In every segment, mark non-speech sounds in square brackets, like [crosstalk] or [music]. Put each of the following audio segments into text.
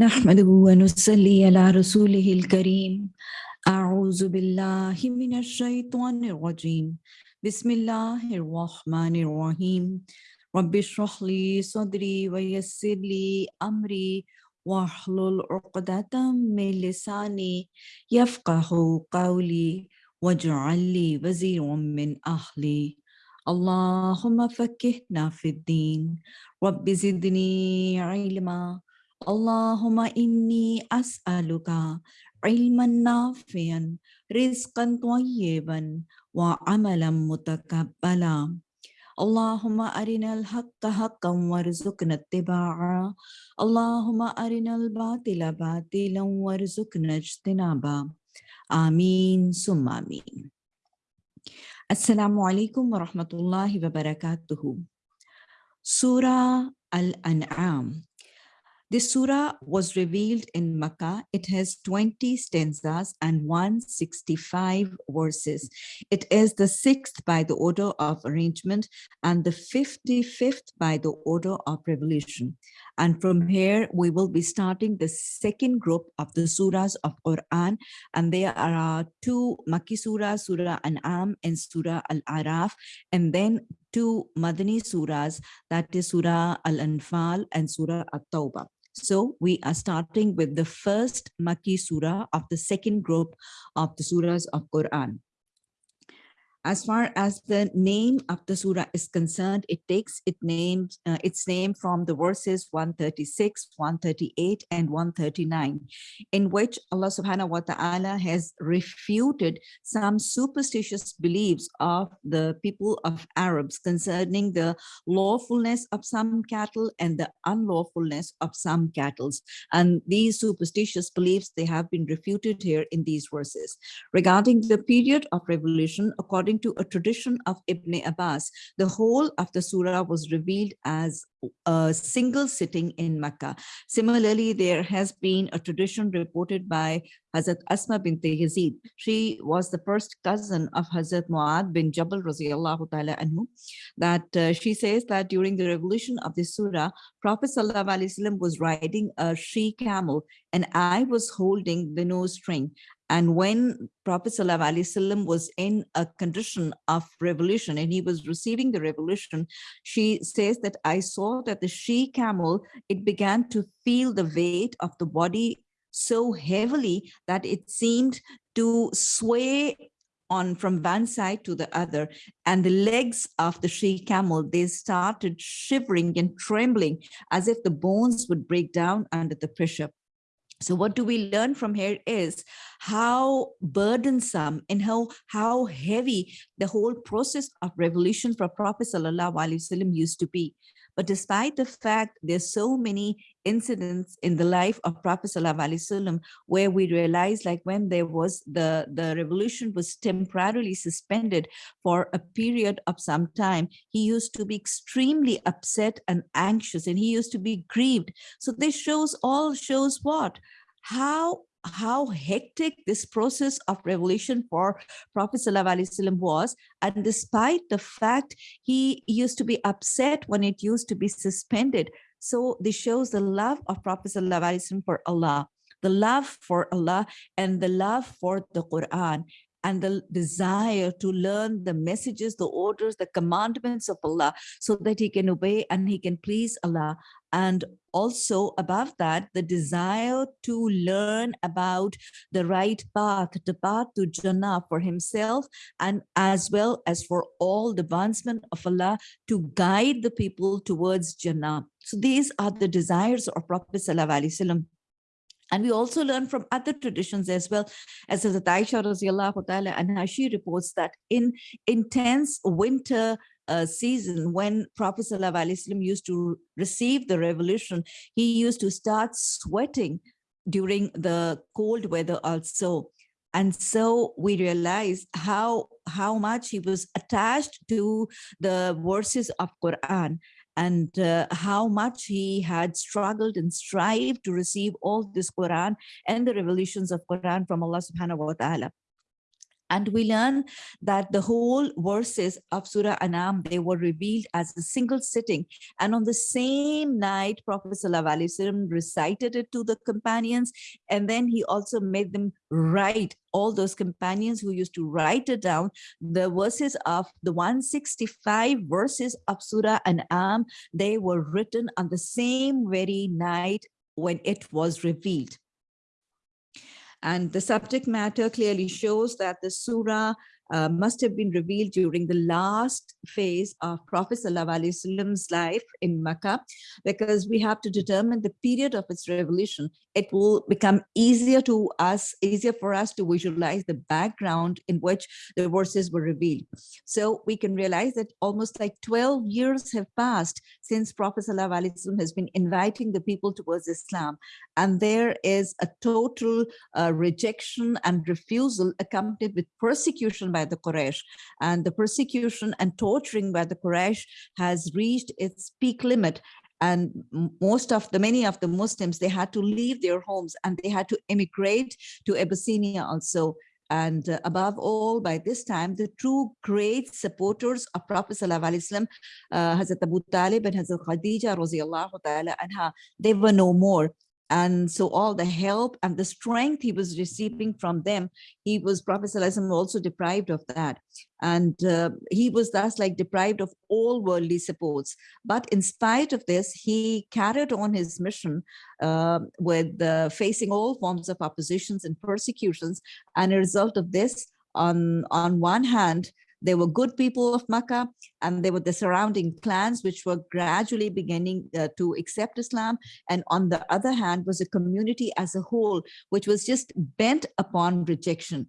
نحمده ونصلي على رسوله الكريم. أعوذ بالله من الشيطان الرجيم. بسم الله الرحمن الرحيم. رب اشرح لي صدري ويسر لي أمري واحلل عقدة من لساني يفقه قولي واجعل لي وزيرا من أهلي. اللهم فكهنا في الدين. رب زدني علما. اللهم إني أسألك علما نافعا رزقا طيبا وعملا متقبلا. اللهم أرنا الحق حقا وارزقنا اتباعا اللهم أرنا الباطل باطلا وارزقنا اجتنابا آمين ثم آمين. السلام عليكم ورحمة الله وبركاته. سورة الأنعام. This surah was revealed in Makkah. It has 20 stanzas and 165 verses. It is the sixth by the order of arrangement and the 55th by the order of revelation. And from here, we will be starting the second group of the surahs of Quran. And there are two Makki surahs, Surah An'am and Surah Al-Araf, and then two Madani surahs, that is Surah Al-Anfal and Surah At-Tawbah. So we are starting with the first Makki surah of the second group of the surahs of Quran. As far as the name of the surah is concerned, it takes it names, uh, its name from the verses 136, 138, and 139, in which Allah subhanahu wa ta'ala has refuted some superstitious beliefs of the people of Arabs concerning the lawfulness of some cattle and the unlawfulness of some cattle. And these superstitious beliefs, they have been refuted here in these verses. Regarding the period of revolution, according according to a tradition of Ibn Abbas, the whole of the surah was revealed as a single sitting in Mecca. Similarly, there has been a tradition reported by Hazrat Asma bint Yazid. She was the first cousin of Hazrat Muad bin Jabal radiallahu ta'ala anhu, that uh, she says that during the revolution of the surah, Prophet sallallahu was riding a she camel and I was holding the nose string and when Prophet ﷺ was in a condition of revolution and he was receiving the revolution, she says that I saw that the she camel, it began to feel the weight of the body so heavily that it seemed to sway on from one side to the other. And the legs of the she camel they started shivering and trembling as if the bones would break down under the pressure so what do we learn from here is how burdensome and how, how heavy the whole process of revolution for Prophet Sallallahu Alaihi Wasallam used to be. But despite the fact there's so many incidents in the life of Prophet ﷺ where we realize like when there was the, the revolution was temporarily suspended for a period of some time, he used to be extremely upset and anxious and he used to be grieved. So this shows all shows what? How how hectic this process of revelation for Prophet was. And despite the fact he used to be upset when it used to be suspended. So this shows the love of Prophet for Allah the love for Allah and the love for the Quran and the desire to learn the messages, the orders, the commandments of Allah so that he can obey and he can please Allah. And also above that, the desire to learn about the right path, the path to Jannah for himself and as well as for all the advancement of Allah to guide the people towards Jannah. So these are the desires of Prophet Sallallahu Alaihi Wasallam and we also learn from other traditions as well, as the Aisha ta'ala, and she reports that in intense winter uh, season when Prophet ﷺ used to receive the revolution, he used to start sweating during the cold weather also. And so we realize how, how much he was attached to the verses of Quran and uh, how much he had struggled and strived to receive all this Quran and the revelations of Quran from Allah subhanahu wa ta'ala. And we learn that the whole verses of Surah Anam, they were revealed as a single sitting. And on the same night, Prophet ﷺ recited it to the companions. And then he also made them write, all those companions who used to write it down, the verses of the 165 verses of Surah Anam, they were written on the same very night when it was revealed. And the subject matter clearly shows that the surah uh, must have been revealed during the last phase of Prophet Wasallam's life in Makkah, because we have to determine the period of its revelation. It will become easier to us, easier for us to visualize the background in which the verses were revealed. So we can realize that almost like 12 years have passed since Prophet Wasallam has been inviting the people towards Islam. And there is a total uh, rejection and refusal accompanied with persecution by the Quraysh. And the persecution and torturing by the Quraysh has reached its peak limit. And most of the many of the muslims they had to leave their homes and they had to emigrate to abyssinia also. And uh, above all by this time the true great supporters of prophet sallallahu alaihi wasallam uh, hazrat abu talib and hazrat khadija ta'ala anha they were no more and so all the help and the strength he was receiving from them, he was, Prophet also deprived of that. And uh, he was thus like deprived of all worldly supports. But in spite of this, he carried on his mission uh, with uh, facing all forms of oppositions and persecutions. And a result of this, on, on one hand, there were good people of Makkah and there were the surrounding clans which were gradually beginning uh, to accept Islam. And on the other hand was a community as a whole, which was just bent upon rejection.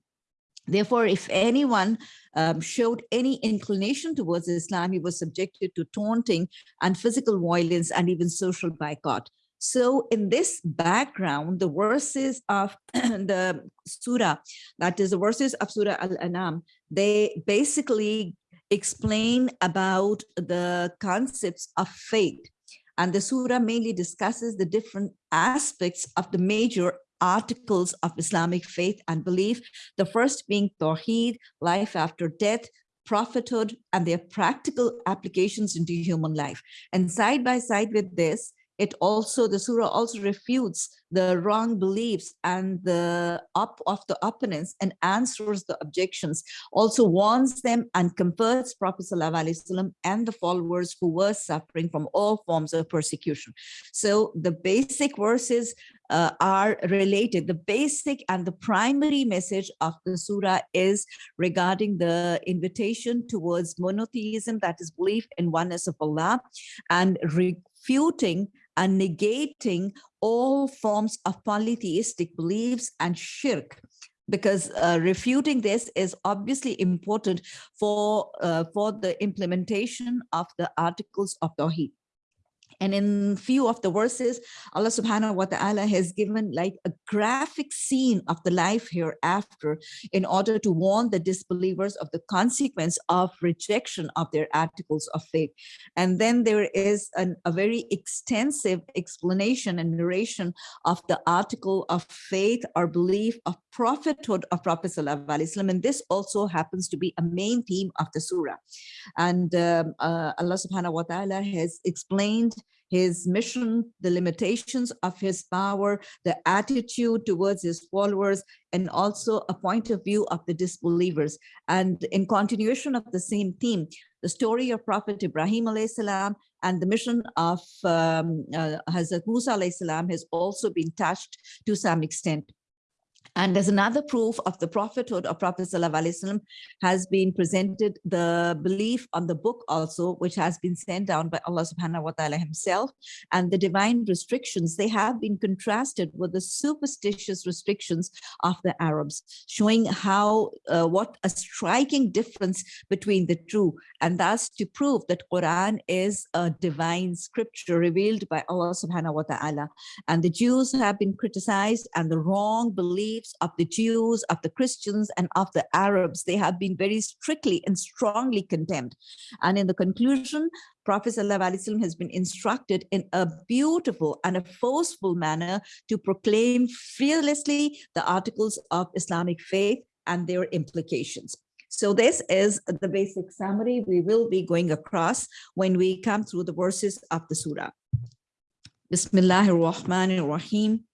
Therefore, if anyone um, showed any inclination towards Islam, he was subjected to taunting and physical violence and even social boycott. So in this background, the verses of [clears throat] the surah, that is the verses of Surah Al-Anam, they basically explain about the concepts of faith. And the surah mainly discusses the different aspects of the major articles of Islamic faith and belief. The first being Tawheed, life after death, prophethood, and their practical applications into human life. And side by side with this, it also, the surah also refutes the wrong beliefs and the up of the opponents and answers the objections, also warns them and comforts Prophet ﷺ and the followers who were suffering from all forms of persecution. So the basic verses uh, are related. The basic and the primary message of the surah is regarding the invitation towards monotheism, that is belief in oneness of Allah, and refuting and negating all forms of polytheistic beliefs and shirk because uh, refuting this is obviously important for uh, for the implementation of the articles of Tawheed. And in few of the verses, Allah subhanahu wa ta'ala has given like a graphic scene of the life hereafter in order to warn the disbelievers of the consequence of rejection of their articles of faith. And then there is an, a very extensive explanation and narration of the article of faith or belief of prophethood of Prophet Sallallahu And this also happens to be a main theme of the surah. And um, uh, Allah subhanahu wa ta'ala has explained his mission, the limitations of his power, the attitude towards his followers, and also a point of view of the disbelievers. And in continuation of the same theme, the story of Prophet Ibrahim salam and the mission of um, uh, Hazrat Musa salam has also been touched to some extent. And as another proof of the prophethood of Prophet ﷺ has been presented the belief on the book also, which has been sent down by Allah subhanahu wa ta'ala himself. And the divine restrictions, they have been contrasted with the superstitious restrictions of the Arabs, showing how, uh, what a striking difference between the two. And thus to prove that Quran is a divine scripture revealed by Allah subhanahu wa ta'ala. And the Jews have been criticized and the wrong belief beliefs of the Jews, of the Christians, and of the Arabs. They have been very strictly and strongly condemned. And in the conclusion, Prophet ﷺ has been instructed in a beautiful and a forceful manner to proclaim fearlessly the articles of Islamic faith and their implications. So this is the basic summary we will be going across when we come through the verses of the surah. Bismillahir Rahmanir Rahim.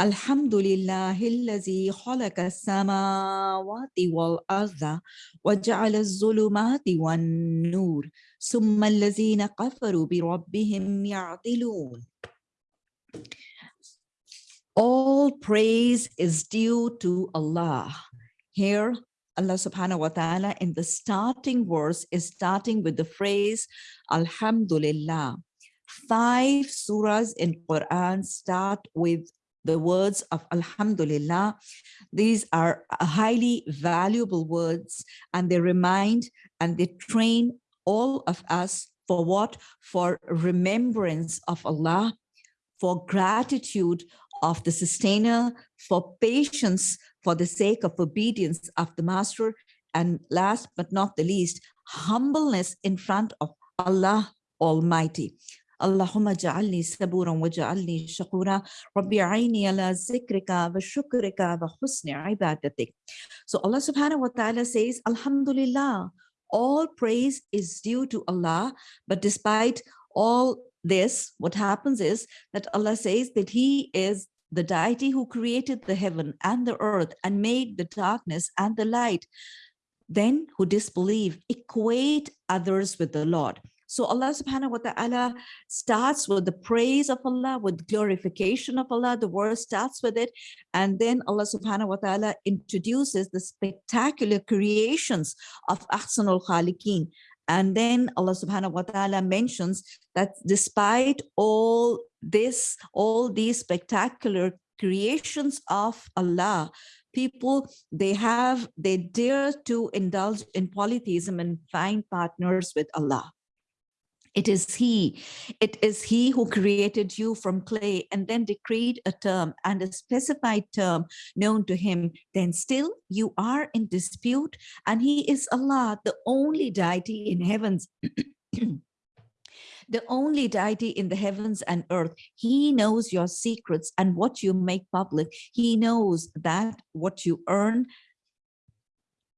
الحمد لله الذي خلق السماوات والأرض وجعل الظلمات والنور ثم الذين كفروا بربهم يعدلون All praise is due to Allah. Here, Allah subhanahu wa ta'ala in the starting verse is starting with the phrase Alhamdulillah. Five surahs in Quran start with the words of Alhamdulillah. These are highly valuable words and they remind and they train all of us for what? For remembrance of Allah, for gratitude of the sustainer, for patience for the sake of obedience of the master, and last but not the least, humbleness in front of Allah Almighty. اللهم اجعلني صبورا واجعلني شكورا ربي عيني على ذكرك وشكرك وحسن عبادتك So Allah subhanahu wa ta'ala says Alhamdulillah all praise is due to Allah but despite all this what happens is that Allah says that he is the deity who created the heaven and the earth and made the darkness and the light then who disbelieve equate others with the Lord so Allah subhanahu wa ta'ala starts with the praise of Allah, with glorification of Allah. The verse starts with it. And then Allah subhanahu wa ta'ala introduces the spectacular creations of Ahsanul Khaliqeen. And then Allah subhanahu wa ta'ala mentions that despite all this, all these spectacular creations of Allah, people they have they dare to indulge in polytheism and find partners with Allah it is he, it is he who created you from clay and then decreed a term and a specified term known to him. Then still you are in dispute and he is Allah, the only deity in heavens. [clears throat] the only deity in the heavens and earth. He knows your secrets and what you make public. He knows that what you earn.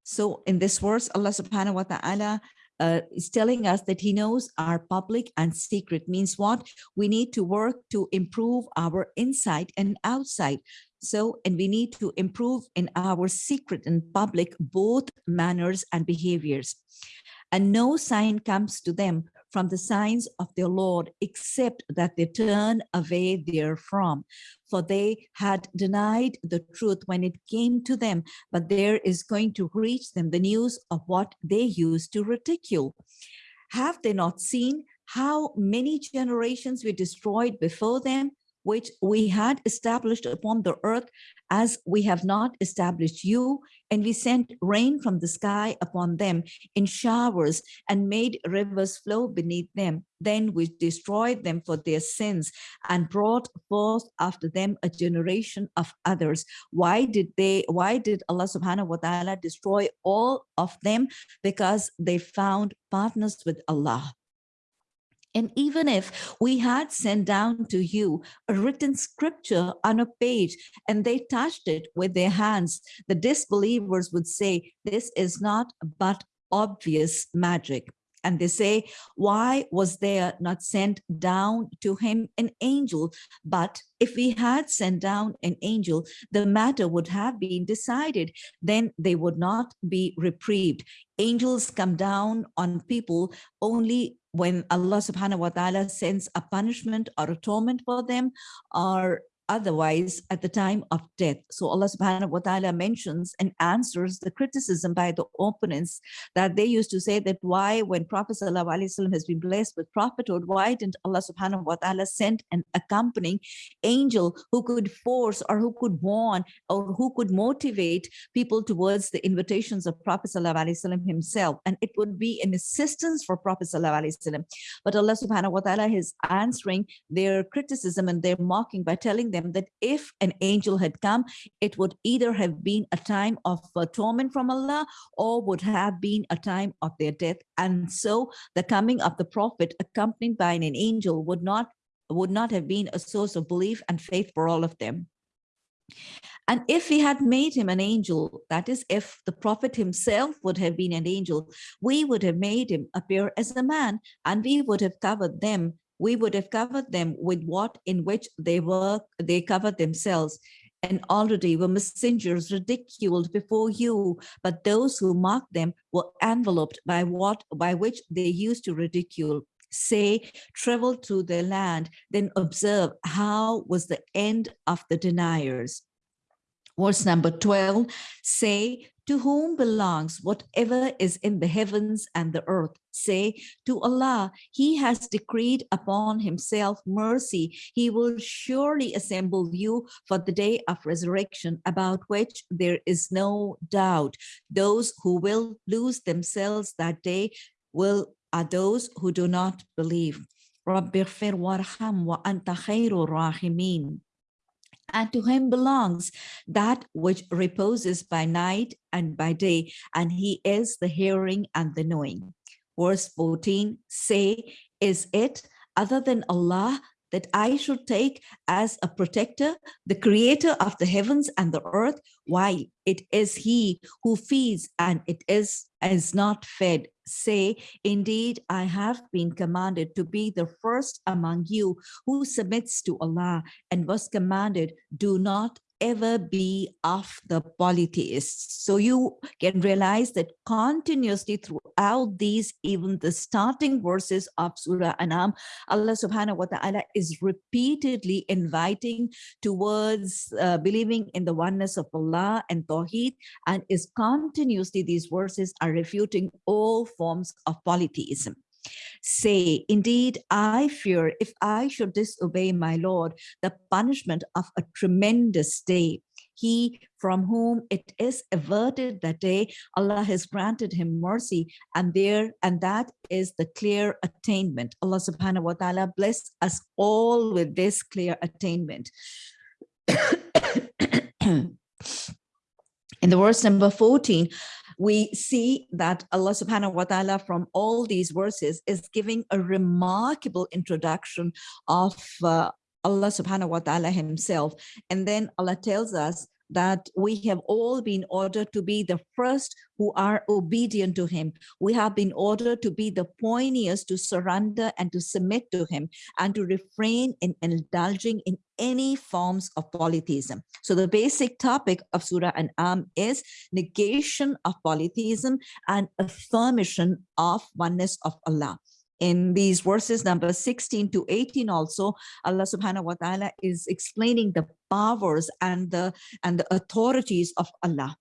So in this verse, Allah subhanahu wa ta'ala uh, is telling us that he knows our public and secret means what? We need to work to improve our inside and outside. So and we need to improve in our secret and public both manners and behaviors. And no sign comes to them from the signs of their Lord, except that they turn away therefrom. For they had denied the truth when it came to them, but there is going to reach them the news of what they used to ridicule. Have they not seen how many generations were destroyed before them? Which we had established upon the earth as we have not established you, and we sent rain from the sky upon them in showers and made rivers flow beneath them. Then we destroyed them for their sins and brought forth after them a generation of others. Why did they, why did Allah subhanahu wa ta'ala destroy all of them? Because they found partners with Allah. And even if we had sent down to you a written scripture on a page and they touched it with their hands, the disbelievers would say, this is not but obvious magic. And they say, why was there not sent down to him an angel? But if we had sent down an angel, the matter would have been decided. Then they would not be reprieved. Angels come down on people only when Allah subhanahu wa ta'ala sends a punishment or atonement for them or otherwise at the time of death. So Allah subhanahu wa ta'ala mentions and answers the criticism by the opponents that they used to say that why when Prophet has been blessed with prophethood, why didn't Allah subhanahu wa ta'ala send an accompanying angel who could force or who could warn or who could motivate people towards the invitations of Prophet himself. And it would be an assistance for Prophet But Allah subhanahu wa ta'ala is answering their criticism and their mocking by telling them that if an angel had come, it would either have been a time of torment from Allah or would have been a time of their death. And so the coming of the prophet accompanied by an angel would not would not have been a source of belief and faith for all of them. And if he had made him an angel, that is, if the prophet himself would have been an angel, we would have made him appear as a man and we would have covered them. We would have covered them with what in which they were, they covered themselves. And already were messengers ridiculed before you, but those who mocked them were enveloped by what by which they used to ridicule say, travel through the land, then observe how was the end of the deniers. Verse number 12, say, to whom belongs whatever is in the heavens and the earth. Say, to Allah, he has decreed upon himself mercy. He will surely assemble you for the day of resurrection, about which there is no doubt. Those who will lose themselves that day will are those who do not believe. And to him belongs that which reposes by night and by day, and he is the hearing and the knowing. Verse 14, say, is it other than Allah that I should take as a protector, the creator of the heavens and the earth, while it is he who feeds and it is, is not fed. Say, indeed, I have been commanded to be the first among you who submits to Allah and was commanded, do not ever be of the polytheists. So you can realize that continuously throughout these, even the starting verses of Surah Anam, Allah subhanahu wa ta'ala is repeatedly inviting towards uh, believing in the oneness of Allah and Tawheed, and is continuously, these verses are refuting all forms of polytheism. Say, indeed, I fear if I should disobey my Lord, the punishment of a tremendous day. He from whom it is averted that day, Allah has granted him mercy and there and that is the clear attainment. Allah subhanahu wa ta'ala bless us all with this clear attainment. [coughs] In the verse number 14, we see that Allah subhanahu wa ta'ala from all these verses is giving a remarkable introduction of uh, Allah subhanahu wa ta'ala himself. And then Allah tells us that we have all been ordered to be the first who are obedient to him. We have been ordered to be the pioneers to surrender and to submit to him and to refrain in indulging in any forms of polytheism. So the basic topic of Surah An'am is negation of polytheism and affirmation of oneness of Allah in these verses number 16 to 18 also allah subhanahu wa ta'ala is explaining the powers and the and the authorities of allah.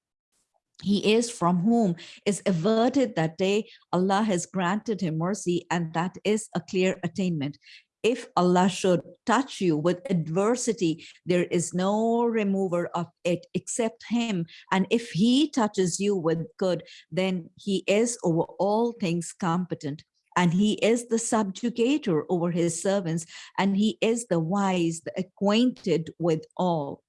He is from whom is averted that day allah has granted him mercy and that is a clear attainment. If Allah should touch you with adversity, there is no remover of it except him. And if he touches you with good, then he is over all things competent and he is the subjugator over his servants, and he is the wise, the acquainted with all.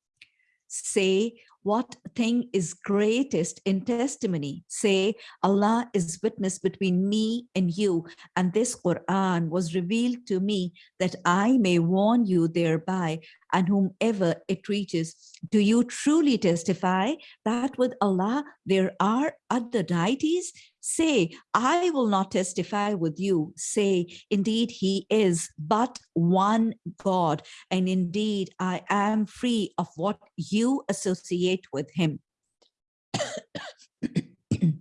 Say, what thing is greatest in testimony? Say, Allah is witness between me and you, and this Quran was revealed to me that I may warn you thereby, and whomever it reaches. Do you truly testify that with Allah there are other deities? Say, I will not testify with you. Say, indeed, he is but one God. And indeed, I am free of what you associate with him. [coughs]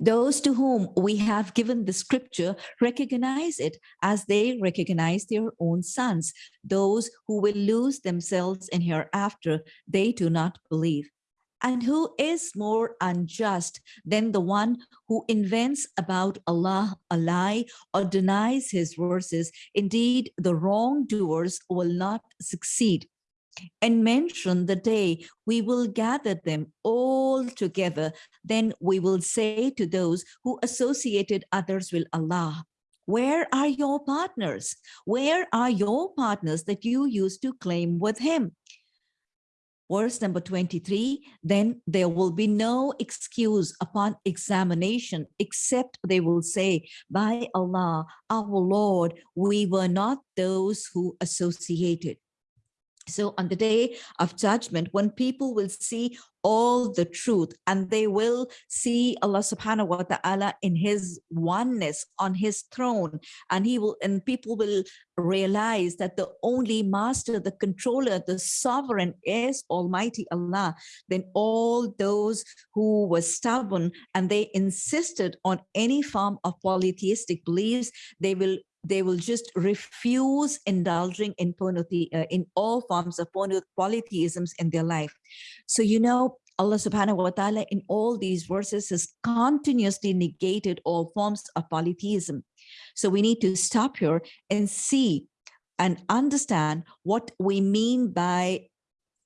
Those to whom we have given the scripture recognize it as they recognize their own sons. Those who will lose themselves in hereafter, they do not believe. And who is more unjust than the one who invents about Allah a lie or denies his verses? Indeed, the wrongdoers will not succeed. And mention the day we will gather them all together. Then we will say to those who associated others with Allah, where are your partners? Where are your partners that you used to claim with him? Verse number 23, then there will be no excuse upon examination, except they will say, by Allah, our Lord, we were not those who associated. So on the day of judgment, when people will see all the truth and they will see Allah subhanahu wa ta'ala in his oneness on his throne and he will and people will realize that the only master, the controller, the sovereign is Almighty Allah, then all those who were stubborn and they insisted on any form of polytheistic beliefs, they will they will just refuse indulging in polythe uh, in all forms of polytheisms in their life. So, you know, Allah subhanahu wa ta'ala in all these verses has continuously negated all forms of polytheism. So we need to stop here and see and understand what we mean by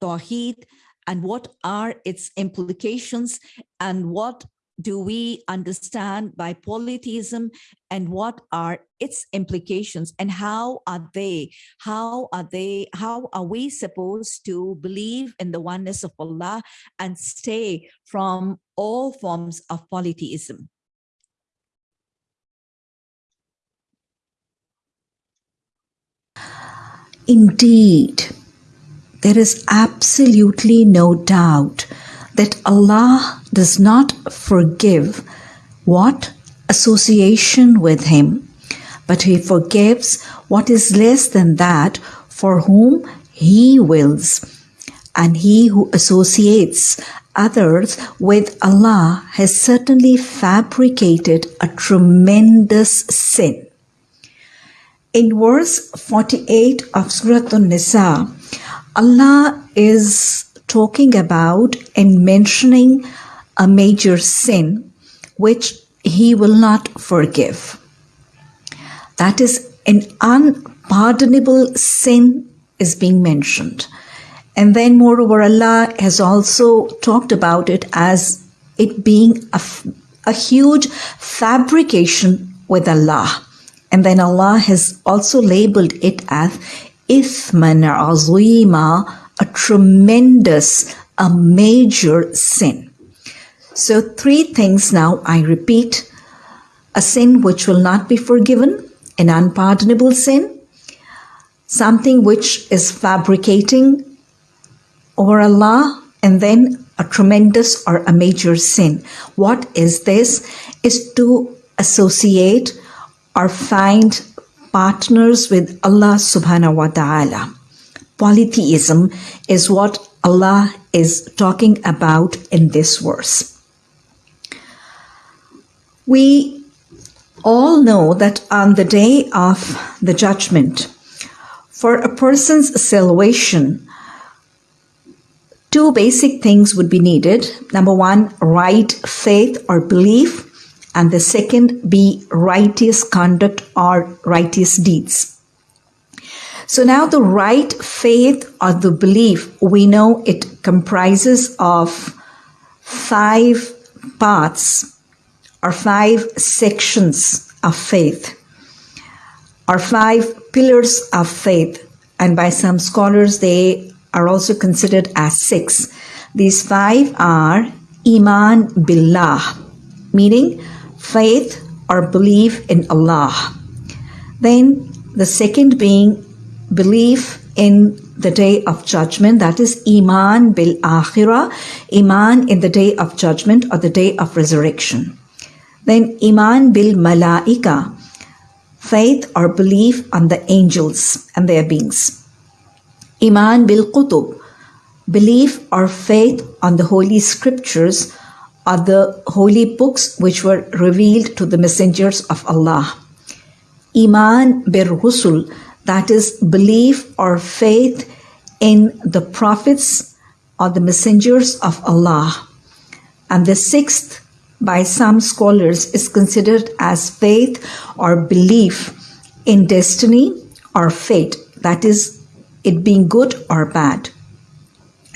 Tawheed and what are its implications and what do we understand by polytheism and what are its implications and how are they how are they how are we supposed to believe in the oneness of allah and stay from all forms of polytheism? Indeed there is absolutely no doubt that Allah does not forgive what association with him, but he forgives what is less than that for whom he wills. And he who associates others with Allah has certainly fabricated a tremendous sin. In verse 48 of Surah An-Nisa, Allah is talking about and mentioning a major sin which he will not forgive. That is an unpardonable sin is being mentioned. And then moreover, Allah has also talked about it as it being a, a huge fabrication with Allah. And then Allah has also labeled it as Ithman Azima, a tremendous, a major sin. So, three things now I repeat a sin which will not be forgiven, an unpardonable sin, something which is fabricating over Allah, and then a tremendous or a major sin. What is this? Is to associate or find partners with Allah subhanahu wa ta'ala polytheism is what Allah is talking about in this verse. We all know that on the day of the judgment, for a person's salvation, two basic things would be needed. Number one, right faith or belief, and the second be righteous conduct or righteous deeds. So now the right faith or the belief, we know it comprises of five parts or five sections of faith or five pillars of faith. And by some scholars, they are also considered as six. These five are Iman Billah, meaning faith or belief in Allah. Then the second being belief in the day of judgment, that is Iman bil Akhirah, Iman in the day of judgment or the day of resurrection. Then Iman bil Malaika, faith or belief on the angels and their beings. Iman bil Qutub, belief or faith on the holy scriptures or the holy books which were revealed to the messengers of Allah. Iman bil Rusul, that is belief or faith in the prophets or the messengers of Allah. And the sixth, by some scholars, is considered as faith or belief in destiny or fate, that is, it being good or bad.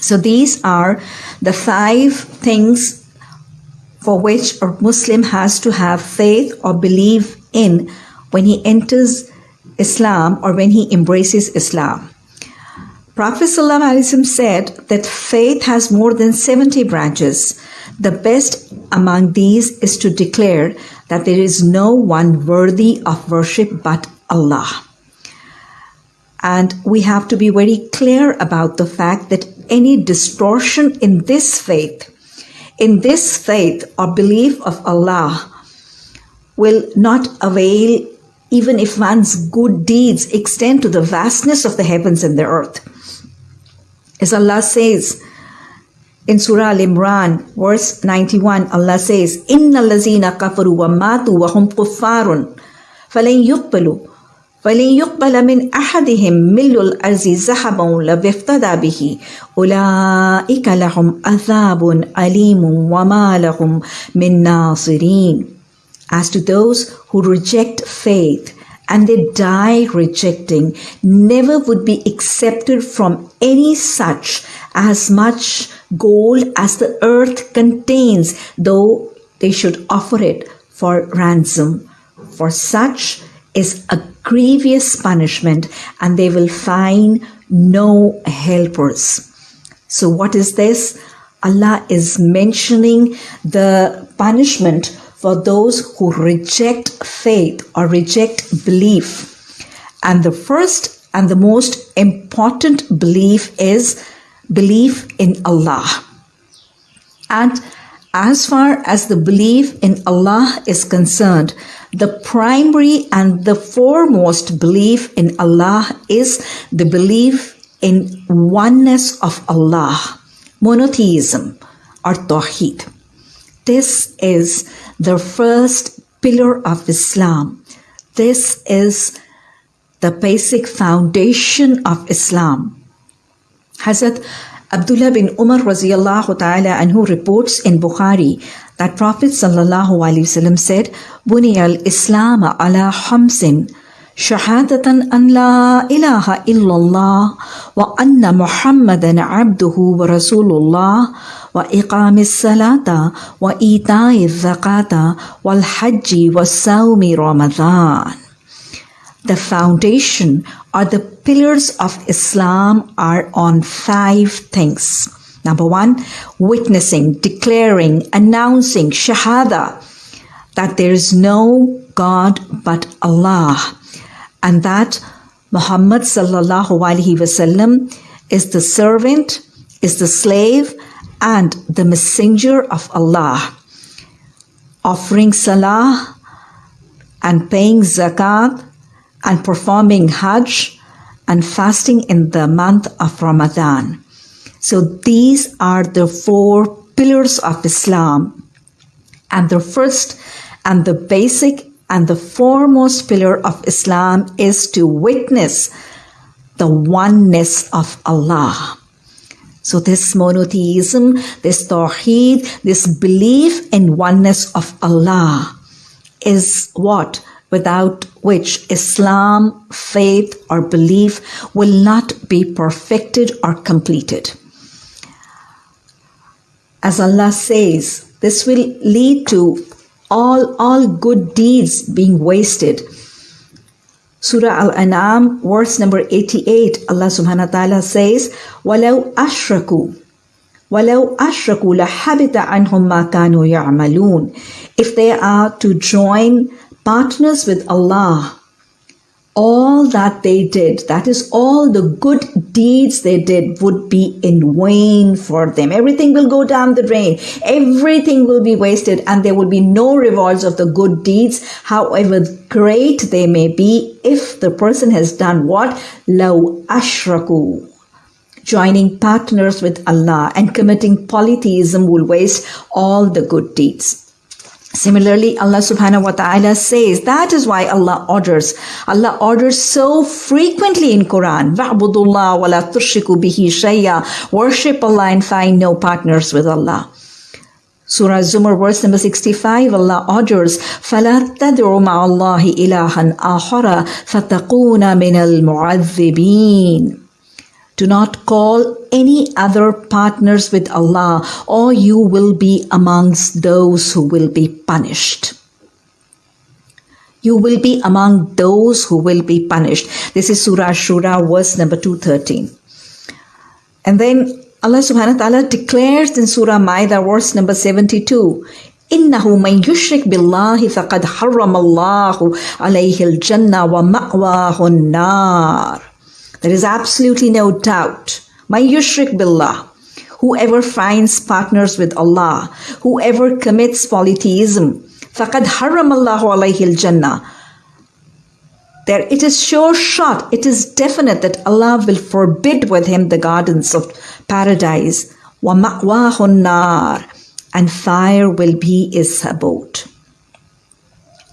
So these are the five things for which a Muslim has to have faith or believe in when he enters Islam or when he embraces Islam. Prophet ﷺ said that faith has more than 70 branches. The best among these is to declare that there is no one worthy of worship but Allah. And we have to be very clear about the fact that any distortion in this faith, in this faith or belief of Allah, will not avail even if one's good deeds extend to the vastness of the heavens and the earth. As Allah says in Surah Al Imran, verse 91, Allah says, Inna lazina kafaru wa matu wa hum kuffarun, فلن يقبلوا فلن يقبل من أحدهم مل الأرض ذهبا لو افتدى به أولئك لهم عذاب أليم وما لهم من ناصرين as to those who reject faith and they die rejecting, never would be accepted from any such as much gold as the earth contains, though they should offer it for ransom. For such is a grievous punishment, and they will find no helpers. So, what is this? Allah is mentioning the punishment for those who reject faith or reject belief. And the first and the most important belief is belief in Allah. And as far as the belief in Allah is concerned, the primary and the foremost belief in Allah is the belief in oneness of Allah, monotheism or Tawheed. This is the first pillar of Islam. This is the basic foundation of Islam. Hazrat Abdullah bin Umar radiallahu ta'ala anhu reports in Bukhari that Prophet sallallahu alaihi wasallam said, "Buni al-Islam ala hamsin." شهادة أن لا إله إلا الله وأن محمدا عبده ورسول الله وإقام الصلاة وإيتاء الزكاة والحج والصوم رمضان The foundation or the pillars of Islam are on five things. Number one, witnessing, declaring, announcing, shahada, that there is no God but Allah, and that Muhammad sallallahu alaihi wasallam is the servant, is the slave, and the messenger of Allah. Offering salah and paying zakat and performing hajj and fasting in the month of Ramadan. So these are the four pillars of Islam. And the first and the basic and the foremost pillar of Islam is to witness the oneness of Allah. So this monotheism, this tawheed, this belief in oneness of Allah is what? Without which Islam, faith or belief will not be perfected or completed. As Allah says, this will lead to all, all good deeds being wasted. Surah Al-An'am, verse number 88, Allah subhanahu wa ta'ala says, وَلَوْ أَشْرَكُوا وَلَوْ أَشْرَكُوا لَحَبِتَ عَنْهُمْ مَا كَانُوا يَعْمَلُونَ If they are to join partners with Allah, all that they did, that is all the good deeds they did would be in vain for them. Everything will go down the drain. Everything will be wasted and there will be no rewards of the good deeds, however great they may be, if the person has done what? Law ashraku. Joining partners with Allah and committing polytheism will waste all the good deeds. Similarly, Allah subhanahu wa ta'ala says that is why Allah orders. Allah orders so frequently in Quran. Wa'budullah wa la tushriku bihi shayya. Worship Allah and find no partners with Allah. Surah Zumar verse number 65 Allah orders فَلَا تَدْعُ مَعَ اللَّهِ إِلَهًا آخَرَ فَتَقُونَ مِنَ الْمُعَذِّبِينَ do not call any other partners with Allah, or you will be amongst those who will be punished. You will be among those who will be punished. This is Surah Shura, verse number 213. And then Allah subhanahu wa ta'ala declares in Surah Maida, verse number 72, إنه من يشرك بالله فقد حرم الله عليه الجنة ومأواه النار There is absolutely no doubt. May yushrik billah. Whoever finds partners with Allah, whoever commits polytheism, فَقَدْ حَرَّمَ اللَّهُ عَلَيْهِ الْجَنَّةِ There it is sure shot, it is definite that Allah will forbid with him the gardens of paradise. وَمَأْوَاهُ النَّارِ And fire will be his abode.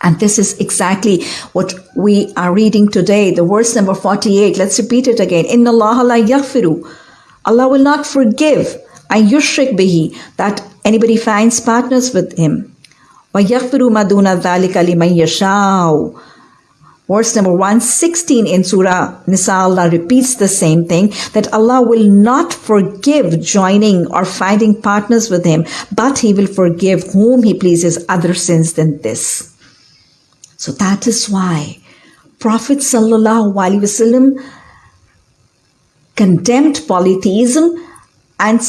and this is exactly what we are reading today, the verse number 48. Let's repeat it again. Inna Allah la yaghfiru. Allah will not forgive and yushrik bihi that anybody finds partners with him. Wa yaghfiru maduna dhalika liman yashau. Verse number 116 in Surah Nisa, Allah repeats the same thing that Allah will not forgive joining or finding partners with Him, but He will forgive whom He pleases other sins than this. So that is why Prophet Sallallahu Alaihi Wasallam condemned polytheism and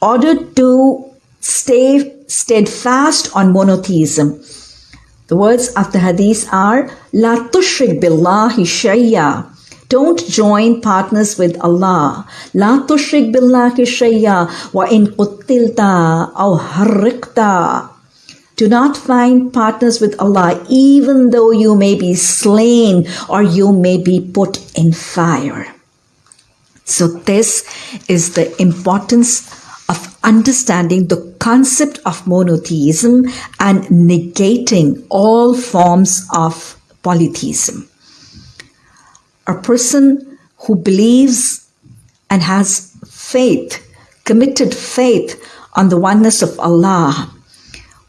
ordered to stay steadfast on monotheism. The words of the hadith are La tushrik billahi shayya. Don't join partners with Allah. La tushrik billahi shayya wa in quttilta aw harriqta. Do not find partners with Allah even though you may be slain or you may be put in fire. So this is the importance of understanding the concept of monotheism and negating all forms of polytheism. A person who believes and has faith, committed faith on the oneness of Allah,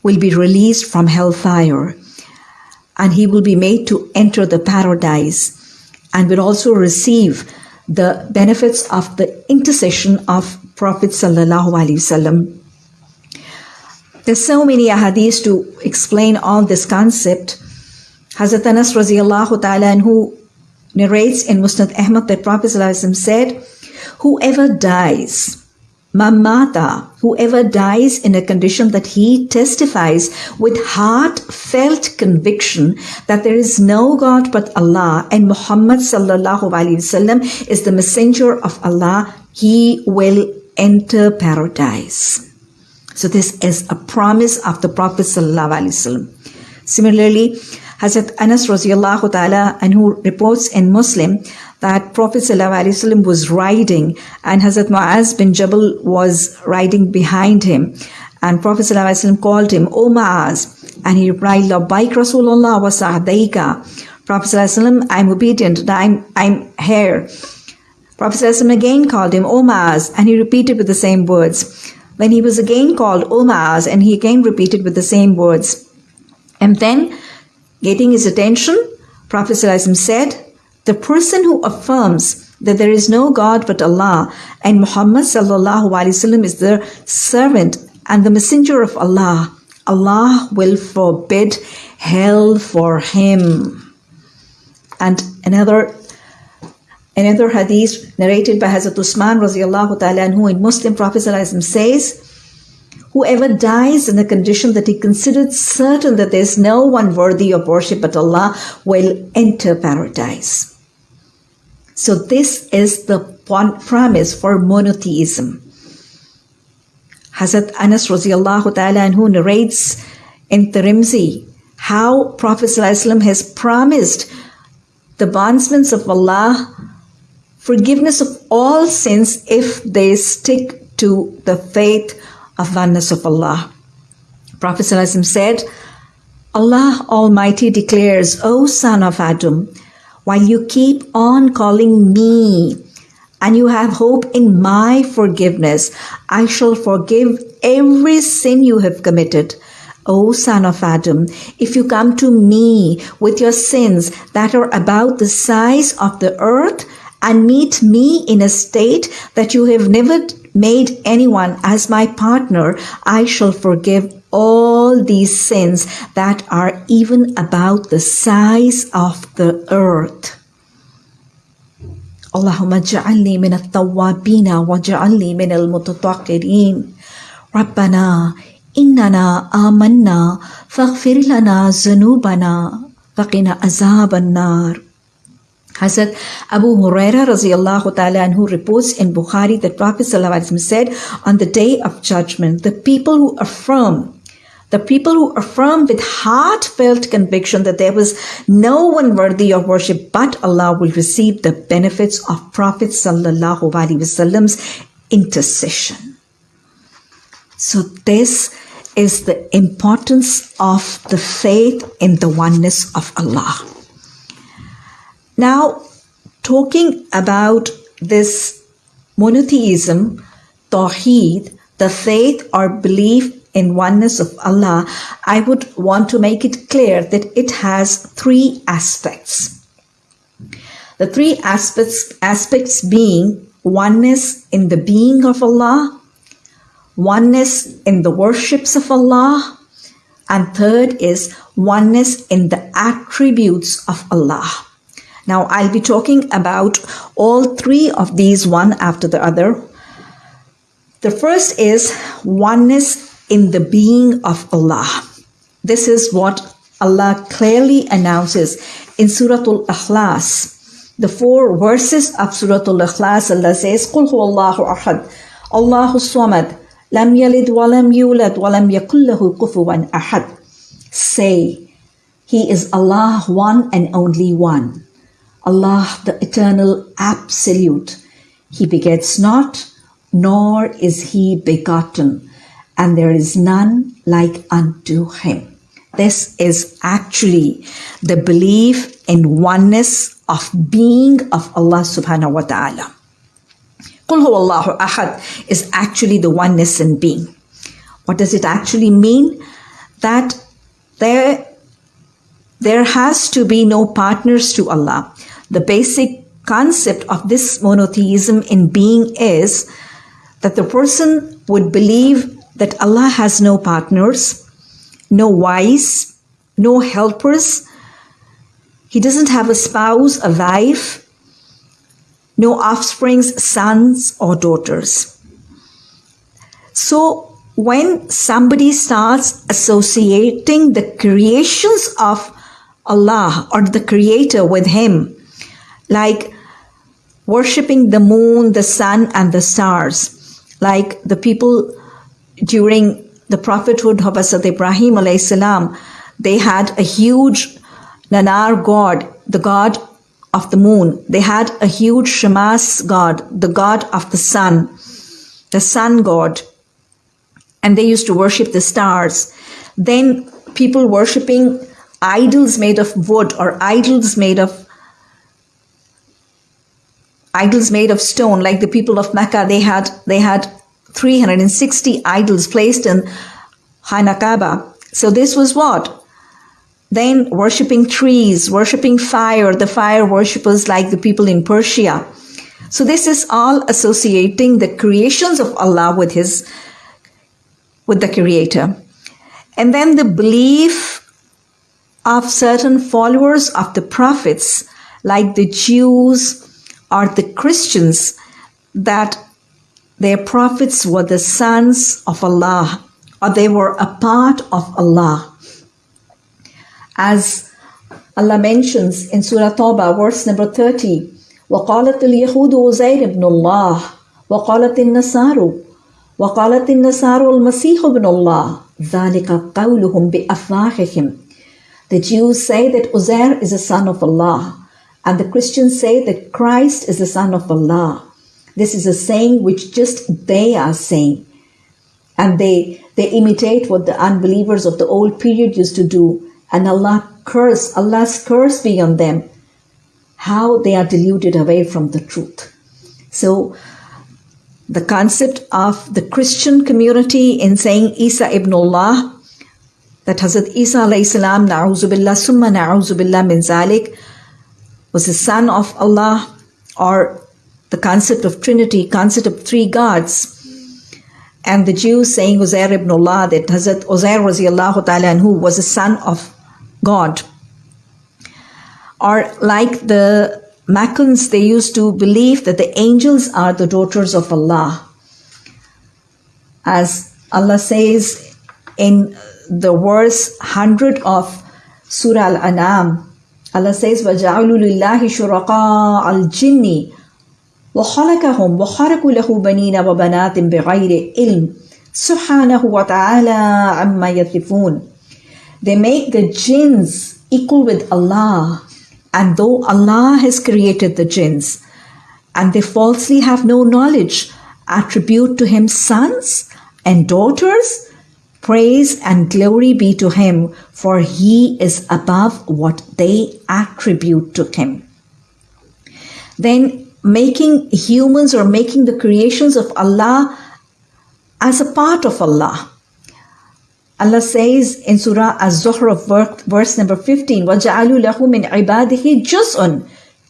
will be released from hellfire and he will be made to enter the paradise and will also receive the benefits of the intercession of Prophet Sallallahu Alaihi Wasallam. There's so many ahadith to explain all this concept. Hazrat Anas radiallahu ta'ala anhu narrates in Musnad Ahmad that Prophet said, whoever dies Mamata, whoever dies in a condition that he testifies with heartfelt conviction that there is no God but Allah and Muhammad sallallahu alaihi wasallam is the messenger of Allah, he will enter paradise. So this is a promise of the Prophet sallallahu alaihi wasallam. Similarly, Hazrat Anas radiallahu ta'ala anhu reports in Muslim that Prophet ﷺ was riding and Hazrat Mu'az bin Jabal was riding behind him. And Prophet ﷺ called him, O Mu'az. And he replied, Labbaik Rasulullah wa sa'daika. Prophet ﷺ, I'm obedient, I'm, I'm here. Prophet ﷺ again called him, O Mu'az. And he repeated with the same words. When he was again called, O Mu'az, and he again repeated with the same words. And then, getting his attention, Prophet ﷺ said, the person who affirms that there is no God but Allah and Muhammad sallallahu is the servant and the messenger of Allah, Allah will forbid hell for him. And another another hadith narrated by Hazrat Usman radiallahu ta'ala who in Muslim Prophet says, Whoever dies in the condition that he considered certain that there is no one worthy of worship but Allah will enter paradise. So this is the promise for monotheism. Hazrat Anas radiallahu ta'ala anhu narrates in Tirmidhi how Prophet ﷺ has promised the bondsmen of Allah forgiveness of all sins if they stick to the faith of oneness of Allah. Prophet said, Allah Almighty declares, O son of Adam, while you keep on calling me and you have hope in my forgiveness, I shall forgive every sin you have committed. O son of Adam, if you come to me with your sins that are about the size of the earth and meet me in a state that you have never made anyone as my partner, I shall forgive all these sins that are even about the size of the earth. اللهم اجعلني wa التوابين min al-muttaqirin, ربنا إننا آمنا فاغفر لنا ذنوبنا وقنا عذاب النار Hazrat Abu Huraira radiallahu ta'ala anhu reports in Bukhari that Prophet said on the day of judgment the people who affirm the people who affirm with heartfelt conviction that there was no one worthy of worship but Allah will receive the benefits of Prophet Sallallahu Alaihi Wasallam's intercession. So this is the importance of the faith in the oneness of Allah. Now, talking about this monotheism, Tawheed, the faith or belief in oneness of Allah, I would want to make it clear that it has three aspects. The three aspects, aspects being oneness in the being of Allah, oneness in the worships of Allah, and third is oneness in the attributes of Allah. Now, I'll be talking about all three of these one after the other. The first is oneness in the being of Allah. This is what Allah clearly announces in Surah Al-Ikhlas. The four verses of Surah Al-Ikhlas, Allah says, قُلْ هُوَ اللَّهُ أَحَدٌ اللَّهُ الصَّمَدُ لَمْ يَلِدْ وَلَمْ يُولَدْ وَلَمْ يَكُنْ لَهُ كُفُوًا أَحَدٌ Say, He is Allah, one and only one. Allah, the eternal absolute. He begets not, nor is He begotten and there is none like unto him. This is actually the belief in oneness of being of Allah subhanahu wa ta'ala. Qul Allahu ahad is actually the oneness in being. What does it actually mean? That there, there has to be no partners to Allah. The basic concept of this monotheism in being is that the person would believe that Allah has no partners, no wives, no helpers. He doesn't have a spouse, a wife, no offsprings, sons or daughters. So when somebody starts associating the creations of Allah or the creator with him, like worshipping the moon, the sun and the stars, like the people during the prophethood of Hazrat Ibrahim salam, they had a huge Nanar god, the god of the moon. They had a huge Shamas god, the god of the sun, the sun god. And they used to worship the stars. Then people worshipping idols made of wood or idols made of idols made of stone like the people of mecca they had they had 360 idols placed in Hanakaba. So this was what? Then worshipping trees, worshipping fire, the fire worshippers like the people in Persia. So this is all associating the creations of Allah with his with the creator. And then the belief of certain followers of the prophets like the Jews or the Christians that their prophets were the sons of Allah, or they were a part of Allah. As Allah mentions in Surah Tawbah, verse number 30, وقالت اليهود عزير بن الله وقالت النصارى وقالت النصارى المسيح ابن الله ذلك قولهم بأفواههم The Jews say that Uzair is a son of Allah and the Christians say that Christ is the son of Allah. This is a saying which just they are saying. And they, they imitate what the unbelievers of the old period used to do. And Allah curse, Allah's curse be on them. How they are deluded away from the truth. So, the concept of the Christian community in saying Isa ibn Allah, that Hazrat Isa salam, na'uzubillah, summa na'uzubillah min zalik, was the son of Allah or the concept of Trinity, concept of three gods. And the Jews saying Uzair ibn Allah, that Hazrat Uzair radiallahu ta'ala anhu was a son of God. Or like the Maccans, they used to believe that the angels are the daughters of Allah. As Allah says in the verse 100 of Surah Al-An'am, Allah says, وَجَعَلُوا لِلَّهِ شُرَقَاءَ الْجِنِّ وَخَلَقَهُمْ وَخَرَقُوا لَهُ بَنِينَ وَبَنَاتٍ بِغَيْرِ إِلْمٍ سُبْحَانَهُ وَتَعَالَى عَمَّا يَصِفُونَ They make the jinns equal with Allah. And though Allah has created the jinns, and they falsely have no knowledge, attribute to him sons and daughters, praise and glory be to him, for he is above what they attribute to him. Then making humans or making the creations of Allah as a part of Allah. Allah says in Surah Az-Zuhr verse number 15, وَجَعَلُوا لَهُ مِنْ عِبَادِهِ جُزْءٌ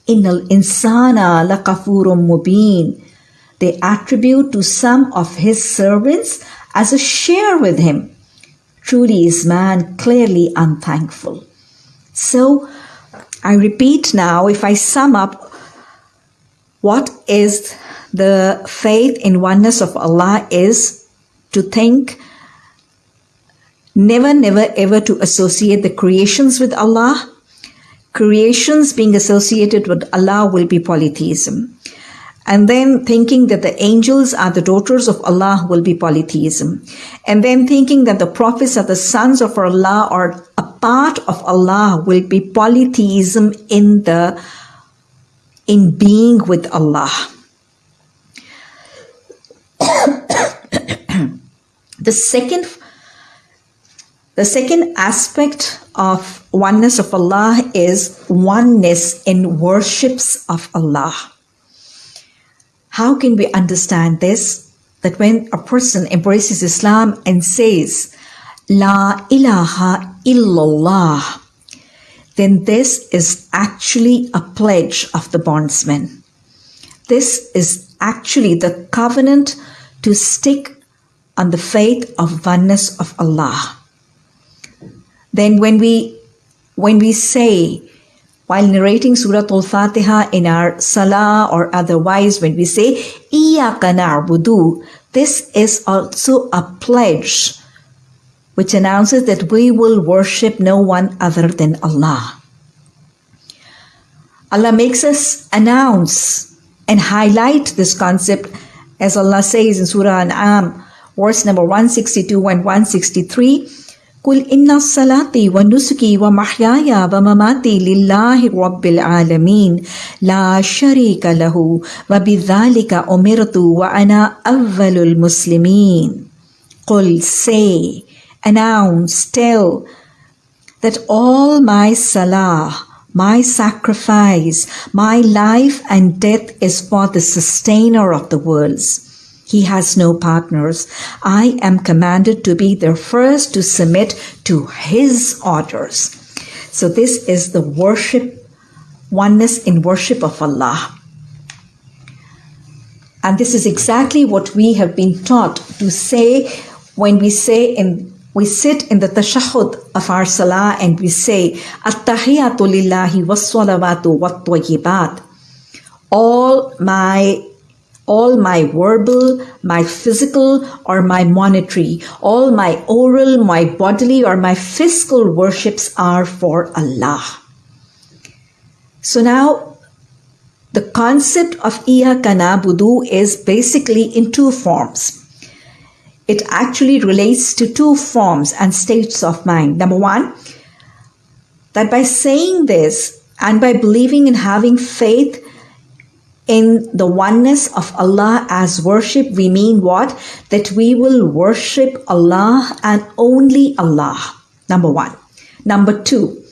إِنَّ الْإِنسَانَ لَقَفُورٌ مُبِينٌ They attribute to some of his servants as a share with him. Truly is man clearly unthankful. So, I repeat now, if I sum up, what is the faith in oneness of Allah is to think never, never, ever to associate the creations with Allah. Creations being associated with Allah will be polytheism. And then thinking that the angels are the daughters of Allah will be polytheism. And then thinking that the prophets are the sons of Allah or a part of Allah will be polytheism in the in being with Allah. the second the second aspect of oneness of Allah is oneness in worships of Allah. How can we understand this? That when a person embraces Islam and says, La ilaha illallah, then this is actually a pledge of the bondsman. This is actually the covenant to stick on the faith of oneness of Allah then when we when we say while narrating Surah Al-Fatiha in our salah or otherwise, when we say Iyaka na'budu, this is also a pledge which announces that we will worship no one other than Allah. Allah makes us announce and highlight this concept as Allah says in Surah An'am, verse number 162 and 163. قل إن صلاتي ونسكي ومحياي ومماتي لله رب العالمين لا شريك له وبذلك أمرت وأنا أول المسلمين قل say announce tell that all my salah my sacrifice, my life and death is for the sustainer of the worlds. He has no partners. I am commanded to be the first to submit to his orders. So this is the worship, oneness in worship of Allah. And this is exactly what we have been taught to say when we say in we sit in the tashahhud of our salah and we say at-tahiyatu lillahi was-salawatu wat-tayyibat all my all my verbal, my physical, or my monetary, all my oral, my bodily, or my fiscal worships are for Allah. So now, the concept of Iyaka na'budu is basically in two forms. It actually relates to two forms and states of mind. Number one, that by saying this and by believing and having faith in the oneness of Allah as worship, we mean what? That we will worship Allah and only Allah. Number one. Number two,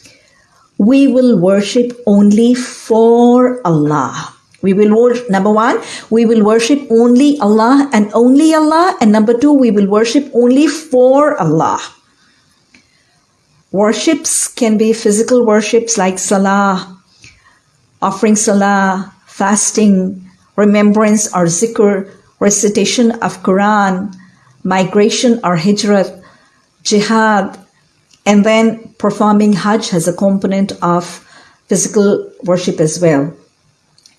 we will worship only for Allah. We will worship, number one, we will worship only Allah and only Allah. And number two, we will worship only for Allah. Worships can be physical worships like salah, offering salah, fasting, remembrance or zikr, recitation of Quran, migration or hijrat, jihad, and then performing Hajj has a component of physical worship as well.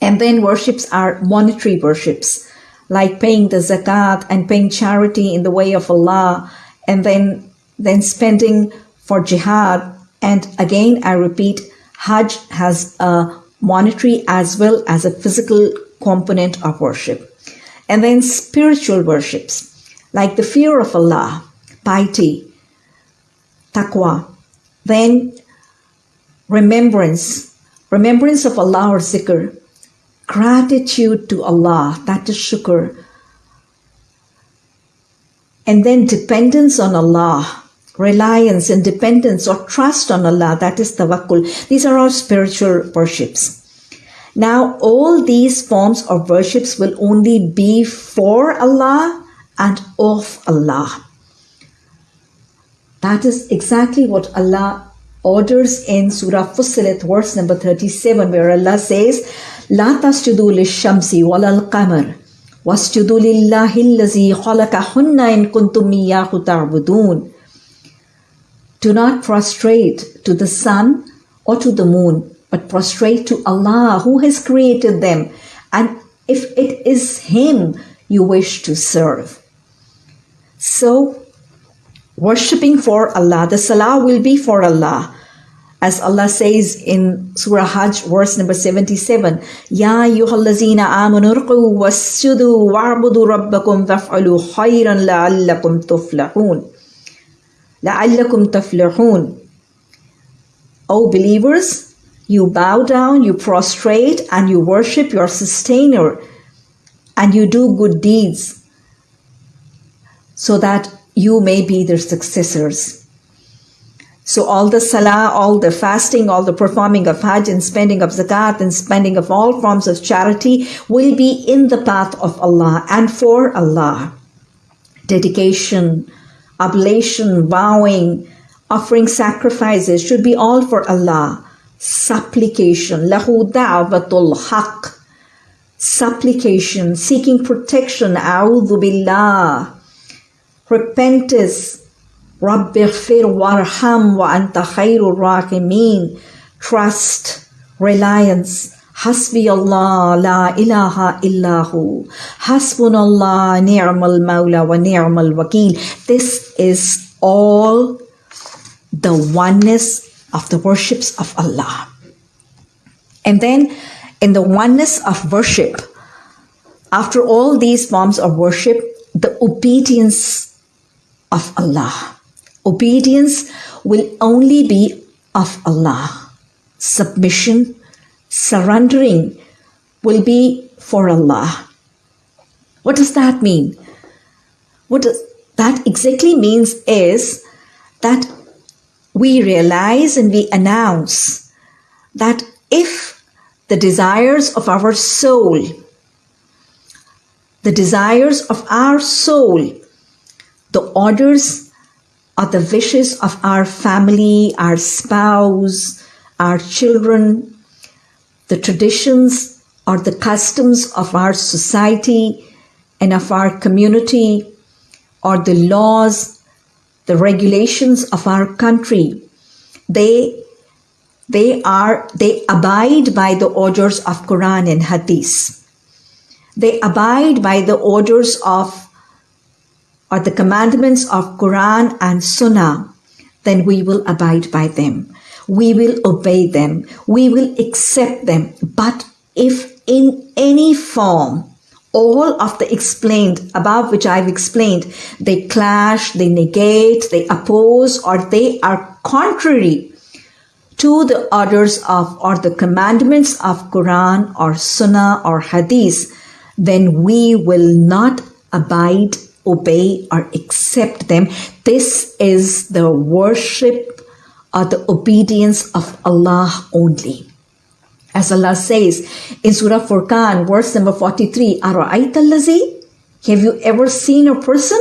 And then worships are monetary worships, like paying the zakat and paying charity in the way of Allah, and then then spending for jihad. And again, I repeat, Hajj has a monetary as well as a physical component of worship. And then spiritual worships like the fear of Allah, piety, taqwa, then remembrance, remembrance of Allah or zikr, gratitude to Allah, that is shukr, and then dependence on Allah, reliance and dependence or trust on Allah, that is tawakkul. These are all spiritual worships. Now, all these forms of worships will only be for Allah and of Allah. That is exactly what Allah orders in Surah Fussilat, verse number 37, where Allah says, لا تسجدوا للشمس ولا القمر واسجدوا لله الذي خلقهن إن كنتم إياه تعبدون Do not prostrate to the sun or to the moon, but prostrate to Allah who has created them. And if it is Him you wish to serve. So, worshipping for Allah, the salah will be for Allah. As Allah says in Surah Hajj, verse number 77, Ya ayyuhallazina amanu rqu wasjudu wa'budu rabbakum waf'alu khayran la'allakum tuflahun. La'allakum tuflahun. O believers, you bow down, you prostrate, and you worship your sustainer, and you do good deeds so that you may be their successors. So all the salah, all the fasting, all the performing of hajj and spending of zakat and spending of all forms of charity will be in the path of Allah and for Allah. Dedication, oblation, vowing, offering sacrifices should be all for Allah. Supplication, lahu da'watul haq. Supplication, seeking protection, a'udhu billah. Repentance, Rabbi warham wa anta khairur rahimin. Trust, reliance, Hasbi Allah la ilaha illahu. Hasbunallah ni'mal mawla wa ni'mal wakil. This is all the oneness of the worships of Allah. And then in the oneness of worship, after all these forms of worship, the obedience of Allah. Obedience will only be of Allah. Submission, surrendering will be for Allah. What does that mean? What that exactly means is that we realize and we announce that if the desires of our soul, the desires of our soul, the orders or the wishes of our family, our spouse, our children, the traditions or the customs of our society and of our community or the laws, the regulations of our country. They they are they abide by the orders of Quran and Hadith. They abide by the orders of or the commandments of Quran and Sunnah, then we will abide by them we will obey them, we will accept them. But if in any form, all of the explained above which I've explained, they clash, they negate, they oppose, or they are contrary to the orders of or the commandments of Quran or Sunnah or Hadith, then we will not abide, obey, or accept them. This is the worship or the obedience of Allah only. As Allah says in Surah Furqan, verse number 43, Have you ever seen a person?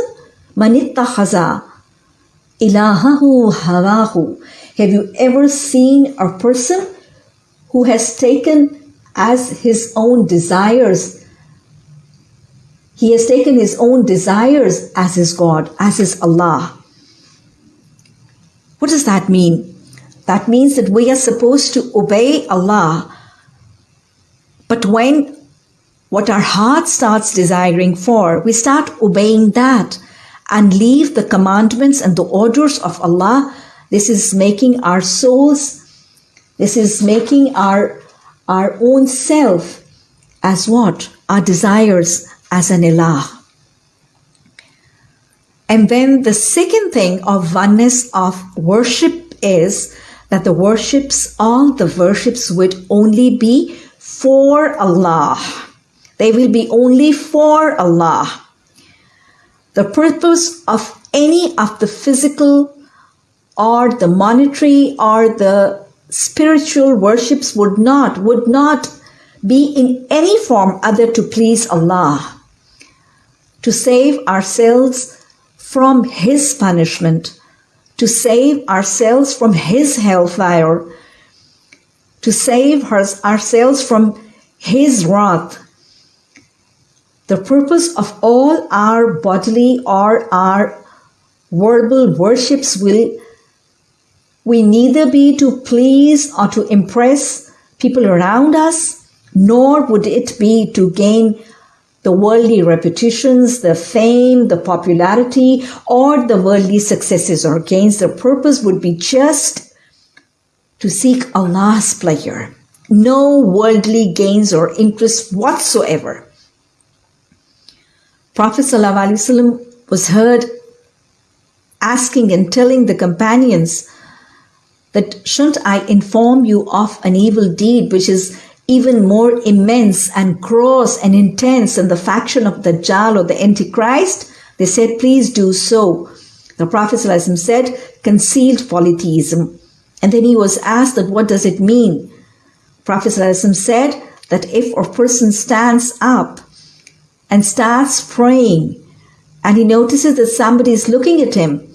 Hawahu. Have you ever seen a person who has taken as his own desires he has taken his own desires as his God, as his Allah. What does that mean? That means that we are supposed to obey Allah. But when what our heart starts desiring for, we start obeying that and leave the commandments and the orders of Allah. This is making our souls, This is making our, our own self as what? Our desires as an ilah. And then the second thing of oneness of worship is that the worships, all the worships would only be for Allah. They will be only for Allah. The purpose of any of the physical or the monetary or the spiritual worships would not, would not be in any form other to please Allah, to save ourselves from His punishment, to save ourselves from His hellfire, to save ourselves from His wrath. The purpose of all our bodily or our verbal worships will we neither be to please or to impress people around us, nor would it be to gain the worldly reputations, the fame, the popularity, or the worldly successes or gains. The purpose would be just to seek Allah's pleasure. No worldly gains or interests whatsoever. Prophet ﷺ was heard asking and telling the companions that shouldn't I inform you of an evil deed which is even more immense and gross and intense than the faction of the Dajjal or the Antichrist? They said, please do so. The Prophet said, concealed polytheism. And then he was asked that what does it mean? Prophet said that if a person stands up and starts praying and he notices that somebody is looking at him,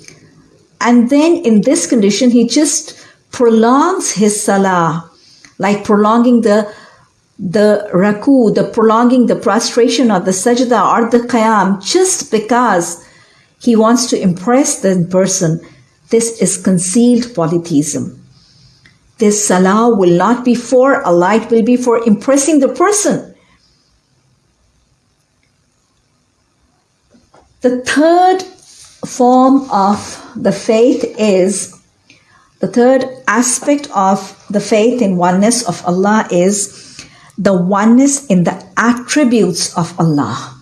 and then in this condition, he just prolongs his salah, like prolonging the the ruku, the prolonging the prostration or the sajda or the qiyam, just because he wants to impress the person. This is concealed polytheism. This salah will not be for Allah, it will be for impressing the person. The third form of the faith is the third aspect of the faith in oneness of Allah is the oneness in the attributes of Allah.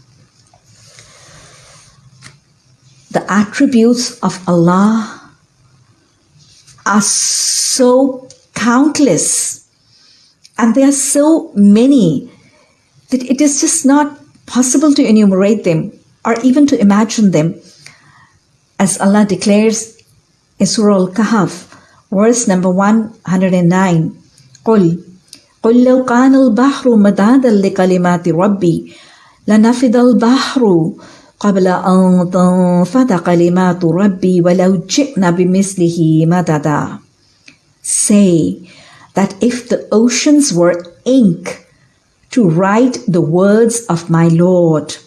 The attributes of Allah are so countless and they are so many that it is just not possible to enumerate them or even to imagine them. As Allah declares in Surah Al Kahf, verse number 109 قل قل لو كان البحر مدادا لكلمات ربي لنفد البحر قبل أن تنفد كلمات ربي ولو جئنا بمثله مددا Say that if the oceans were ink to write the words of my Lord,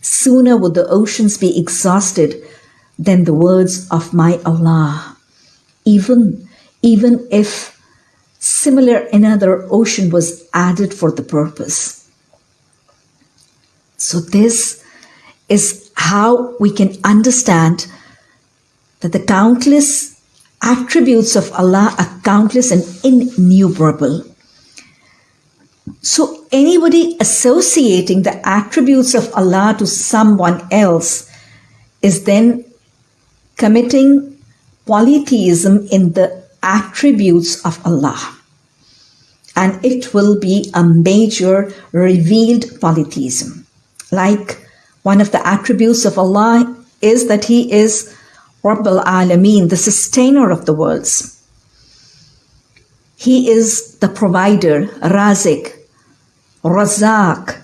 sooner would the oceans be exhausted than the words of my Allah even, even if similar another ocean was added for the purpose. So this is how we can understand that the countless attributes of Allah are countless and innumerable. So anybody associating the attributes of Allah to someone else is then committing polytheism in the attributes of Allah. And it will be a major revealed polytheism. Like one of the attributes of Allah is that He is Rabb al-Alameen, the sustainer of the worlds. He is the provider, Razik, Razak.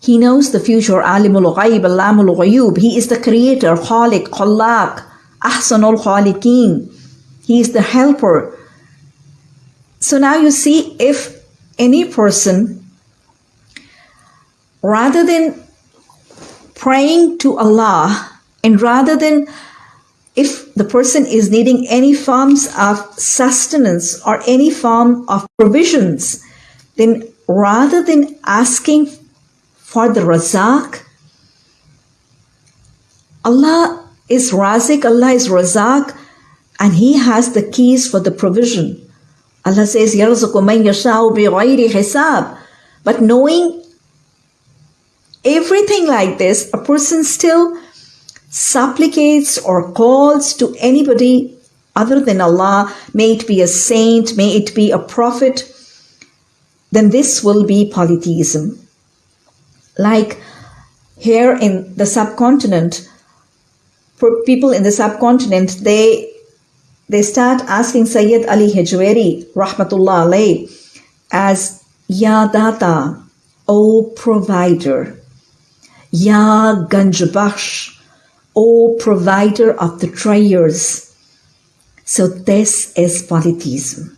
He knows the future, Alimul Ghaib, Alamul Ghayub. He is the creator, Khalik, Khallaq, Ahsanul Khaliqeen. He is the helper. So now you see if any person, rather than praying to Allah and rather than if the person is needing any forms of sustenance or any form of provisions, then rather than asking for the razak, Allah is Razik, Allah is Razak, and He has the keys for the provision. Allah says, يَرْزُقُ مَنْ يَشَاءُ بِغَيْرِ حِسَابٍ But knowing everything like this, a person still supplicates or calls to anybody other than Allah, may it be a saint, may it be a prophet, then this will be polytheism. Like here in the subcontinent, for people in the subcontinent, they they start asking Sayyid Ali Hujwiri, rahmatullah alayh, as Ya Data, O provider, Ya Ganjbakhsh, O provider of the treasures. So this is polytheism.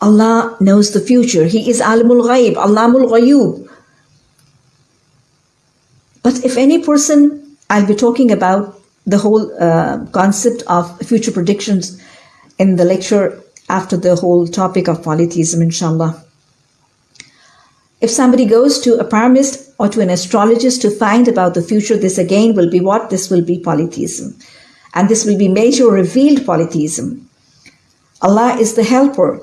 Allah knows the future. He is Alimul Ghaib, Allamul Ghayub. But if any person, I'll be talking about the whole uh, concept of future predictions in the lecture after the whole topic of polytheism, inshallah. If somebody goes to a palmist or to an astrologist to find about the future, this again will be what? This will be polytheism. And this will be major revealed polytheism. Allah is the helper.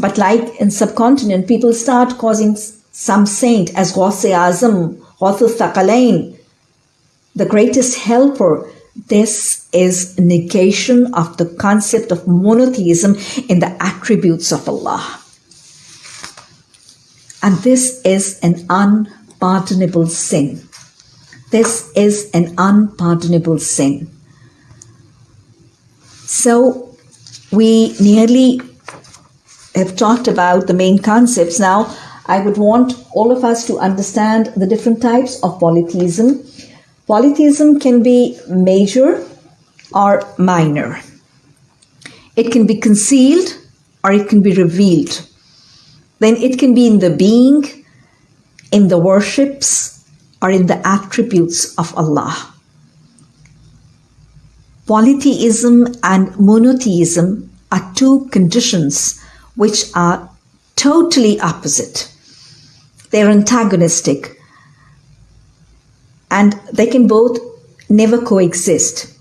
But like in subcontinent, people start causing some saint as Ghaus Azam, Thaqalain, the greatest helper. This is negation of the concept of monotheism in the attributes of Allah. And this is an unpardonable sin. This is an unpardonable sin. So we nearly have talked about the main concepts. Now, I would want all of us to understand the different types of polytheism. Polytheism can be major or minor. It can be concealed or it can be revealed then it can be in the being, in the worships, or in the attributes of Allah. Polytheism and monotheism are two conditions which are totally opposite. They're antagonistic and they can both never coexist.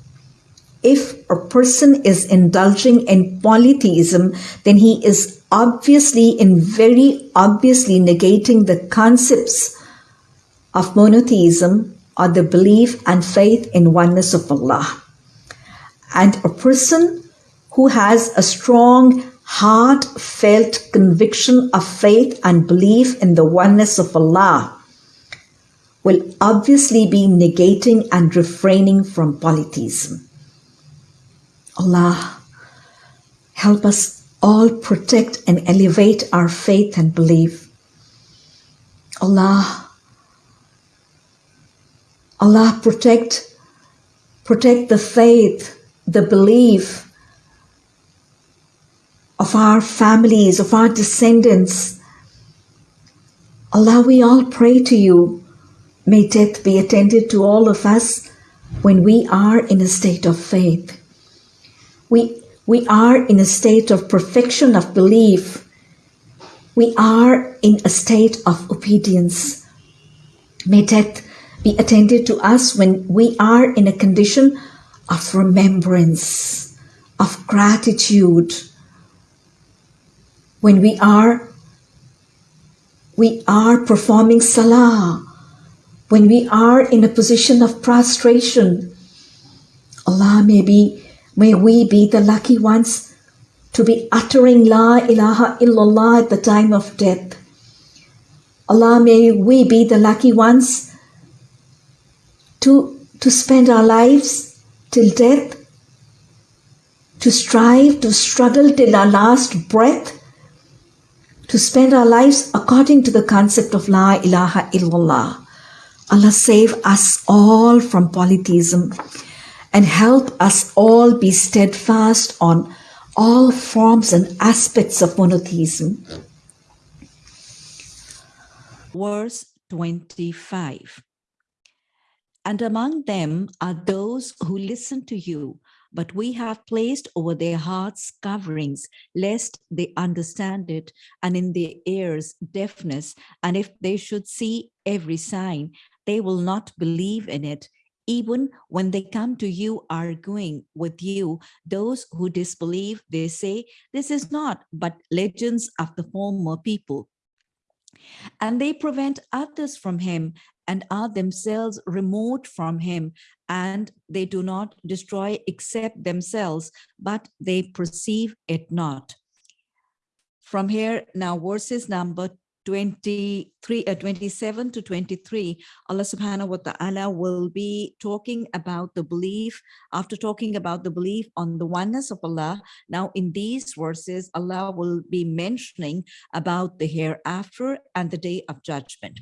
If a person is indulging in polytheism, then he is obviously and very obviously negating the concepts of monotheism or the belief and faith in oneness of Allah. And a person who has a strong, heartfelt conviction of faith and belief in the oneness of Allah will obviously be negating and refraining from polytheism. Allah, help us all protect and elevate our faith and belief. Allah, Allah protect, protect the faith, the belief of our families, of our descendants. Allah, we all pray to you. May death be attended to all of us when we are in a state of faith. We we are in a state of perfection of belief. We are in a state of obedience. May death be attended to us when we are in a condition of remembrance, of gratitude, when we are we are performing salah, when we are in a position of prostration. Allah may be May we be the lucky ones to be uttering La ilaha illallah at the time of death. Allah, may we be the lucky ones to, to spend our lives till death, to strive, to struggle till our last breath, to spend our lives according to the concept of La ilaha illallah. Allah save us all from polytheism and help us all be steadfast on all forms and aspects of monotheism. Verse 25 And among them are those who listen to you, but we have placed over their hearts coverings, lest they understand it, and in their ears deafness, and if they should see every sign, they will not believe in it Even when they come to you arguing with you, those who disbelieve, they say, this is not but legends of the former people. And they prevent others from him and are themselves remote from him and they do not destroy except themselves, but they perceive it not. From here, now verses number 23, uh, 27 to 23, Allah subhanahu wa ta'ala will be talking about the belief, after talking about the belief on the oneness of Allah, now in these verses, Allah will be mentioning about the hereafter and the day of judgment.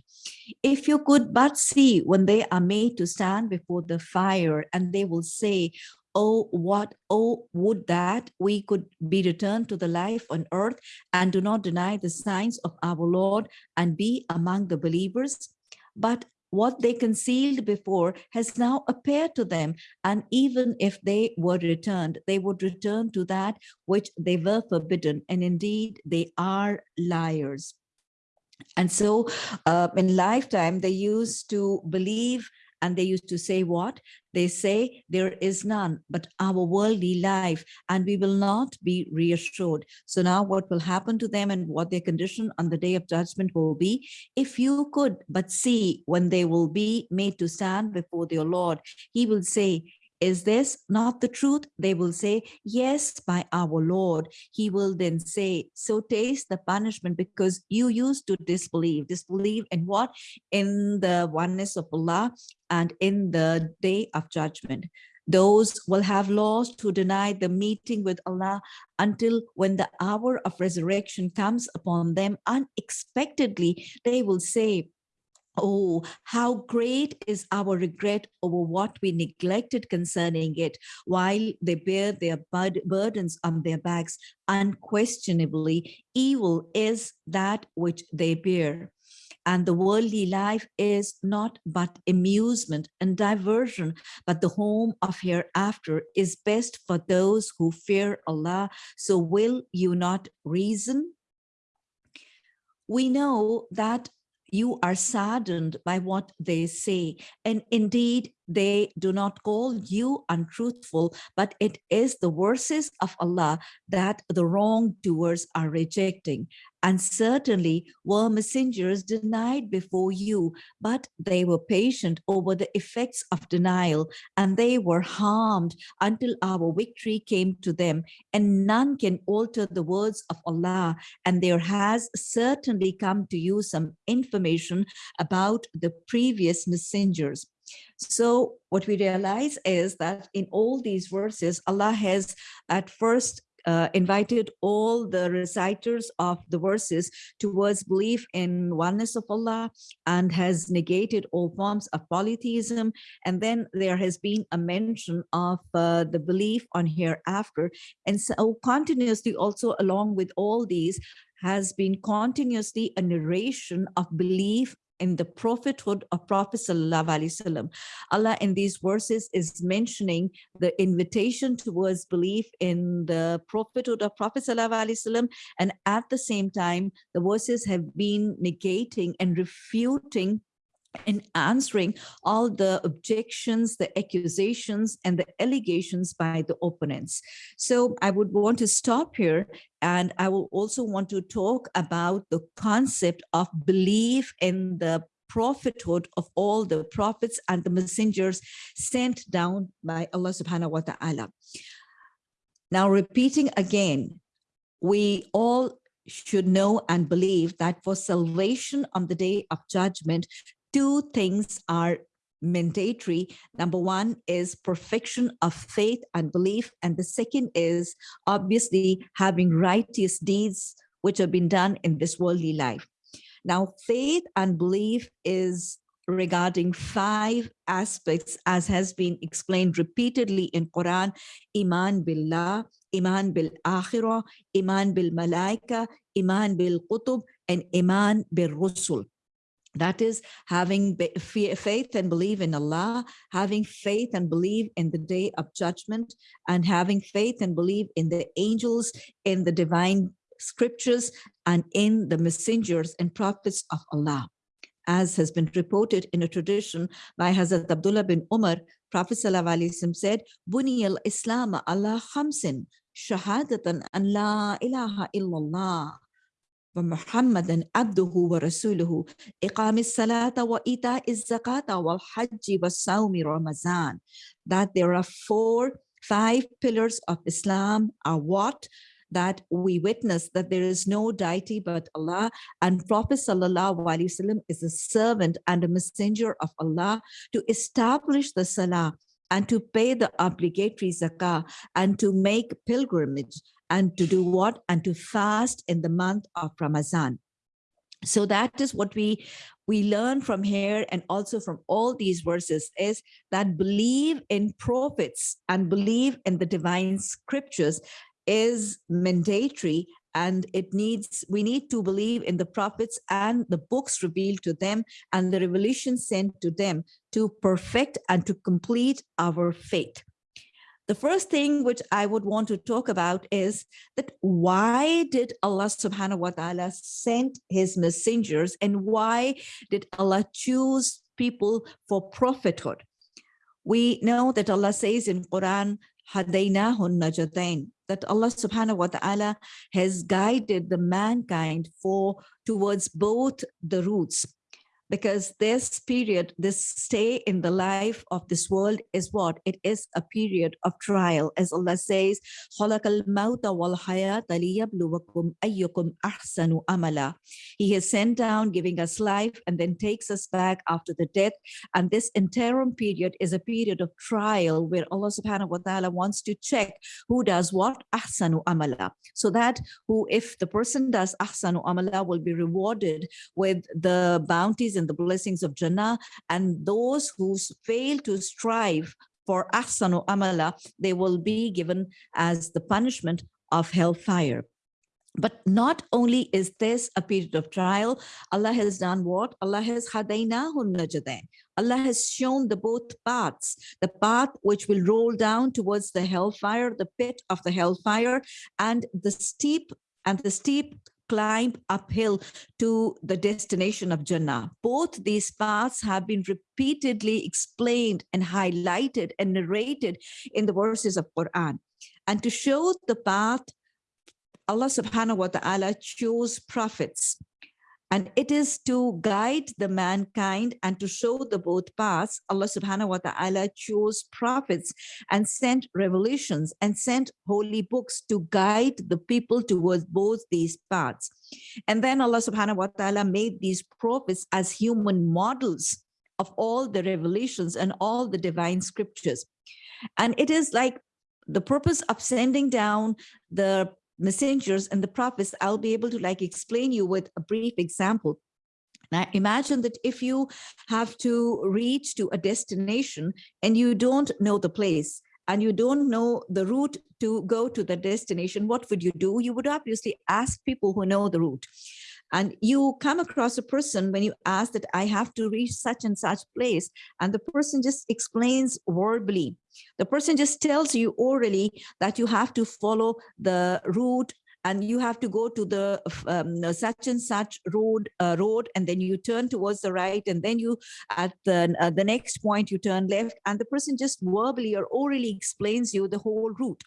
If you could but see when they are made to stand before the fire and they will say, oh what oh would that we could be returned to the life on earth and do not deny the signs of our lord and be among the believers? But what they concealed before has now appeared to them and even if they were returned they would return to that which they were forbidden and indeed they are liars. And so uh, in lifetime they used to believe and they used to say what? They say there is none but our worldly life and we will not be reassured. So now what will happen to them and what their condition on the day of judgment will be? If you could but see when they will be made to stand before their Lord, he will say, is this not the truth? They will say, yes, by our Lord. He will then say, so taste the punishment because you used to disbelieve. Disbelieve in what? In the oneness of Allah and in the day of judgment. Those will have lost who deny the meeting with Allah until when the hour of resurrection comes upon them unexpectedly, they will say, Oh, how great is our regret over what we neglected concerning it while they bear their bud burdens on their backs. Unquestionably, evil is that which they bear. And the worldly life is not but amusement and diversion, but the home of hereafter is best for those who fear Allah. So will you not reason? We know that you are saddened by what they say. And indeed, they do not call you untruthful, but it is the verses of Allah that the wrongdoers are rejecting. And certainly were messengers denied before you, but they were patient over the effects of denial, and they were harmed until our victory came to them. And none can alter the words of Allah, and there has certainly come to you some information about the previous messengers. So what we realize is that in all these verses, Allah has at first uh, invited all the reciters of the verses towards belief in oneness of Allah and has negated all forms of polytheism. And then there has been a mention of uh, the belief on hereafter. And so continuously also along with all these has been continuously a narration of belief in the prophethood of Prophet Sallallahu Allah in these verses is mentioning the invitation towards belief in the prophethood of Prophet Sallallahu and at the same time, the verses have been negating and refuting in answering all the objections, the accusations, and the allegations by the opponents. So I would want to stop here, and I will also want to talk about the concept of belief in the prophethood of all the prophets and the messengers sent down by Allah subhanahu wa ta'ala. Now repeating again, we all should know and believe that for salvation on the day of judgment, two things are mandatory. Number one is perfection of faith and belief. And the second is obviously having righteous deeds which have been done in this worldly life. Now, faith and belief is regarding five aspects as has been explained repeatedly in Quran, Iman Billah, Iman Bil Akhirah, Iman Bil Malaika, Iman Bil Qutub, and Iman Bil Rusul. That is having faith and believe in Allah, having faith and believe in the day of judgment, and having faith and believe in the angels, in the divine scriptures, and in the messengers and prophets of Allah. As has been reported in a tradition by Hazrat Abdullah bin Umar, Prophet Wasallam said, Buni al-Islam Allah khamsin, shahadatan an la ilaha illallah. ومحمدا عبده ورسوله إقام الصلاة وإيتاء الزكاة والحج والصوم رمضان that there are four five pillars of Islam are what that we witness that there is no deity but Allah and Prophet Sallallahu Alaihi Wasallam is a servant and a messenger of Allah to establish the Salah and to pay the obligatory zakah and to make pilgrimage and to do what? And to fast in the month of Ramadan. So that is what we we learn from here and also from all these verses is that believe in prophets and believe in the divine scriptures is mandatory and it needs we need to believe in the prophets and the books revealed to them and the revelation sent to them to perfect and to complete our faith the first thing which I would want to talk about is that why did Allah subhanahu wa ta'ala send his messengers and why did Allah choose people for prophethood? We know that Allah says in Quran, Hadaynahun najadain, that Allah subhanahu wa ta'ala has guided the mankind for towards both the routes because this period, this stay in the life of this world is what? It is a period of trial. As Allah says, He has sent down, giving us life, and then takes us back after the death. And this interim period is a period of trial where Allah subhanahu wa ta'ala wants to check who does what? Ahsanu amala. So that who, if the person does ahsanu amala, will be rewarded with the bounties and the blessings of Jannah. And those who fail to strive for ahsanu amala, they will be given as the punishment of hellfire. But not only is this a period of trial, Allah has done what? Allah has hadaynahun najadain. Allah has shown the both paths, the path which will roll down towards the hellfire, the pit of the hellfire, and the steep and the steep climb uphill to the destination of Jannah. Both these paths have been repeatedly explained and highlighted and narrated in the verses of Quran. And to show the path, Allah subhanahu wa ta'ala chose prophets and it is to guide the mankind and to show the both paths. Allah subhanahu wa ta'ala chose prophets and sent revelations and sent holy books to guide the people towards both these paths. And then Allah subhanahu wa ta'ala made these prophets as human models of all the revelations and all the divine scriptures. And it is like the purpose of sending down the messengers and the prophets, I'll be able to like explain you with a brief example. Now imagine that if you have to reach to a destination and you don't know the place and you don't know the route to go to the destination, what would you do? You would obviously ask people who know the route and you come across a person when you ask that I have to reach such and such place and the person just explains verbally. The person just tells you orally that you have to follow the route and you have to go to the um, such and such road uh, road and then you turn towards the right and then you at the uh, the next point you turn left and the person just verbally or orally explains you the whole route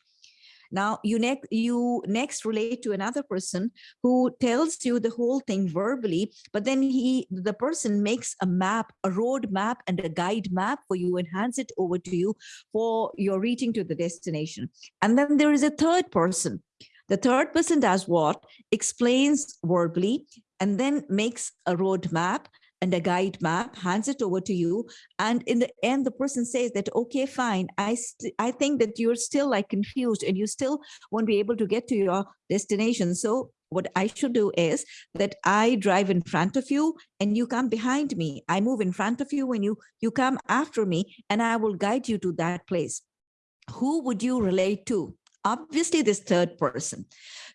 now you next you next relate to another person who tells you the whole thing verbally, but then he the person makes a map, a road map and a guide map for you and hands it over to you for your reaching to the destination. And then there is a third person. The third person does what? Explains verbally and then makes a road map and a guide map, hands it over to you. And in the end, the person says that, okay, fine, I, I think that you're still like confused and you still won't be able to get to your destination. So what I should do is that I drive in front of you and you come behind me. I move in front of you when you, you come after me and I will guide you to that place. Who would you relate to? Obviously this third person.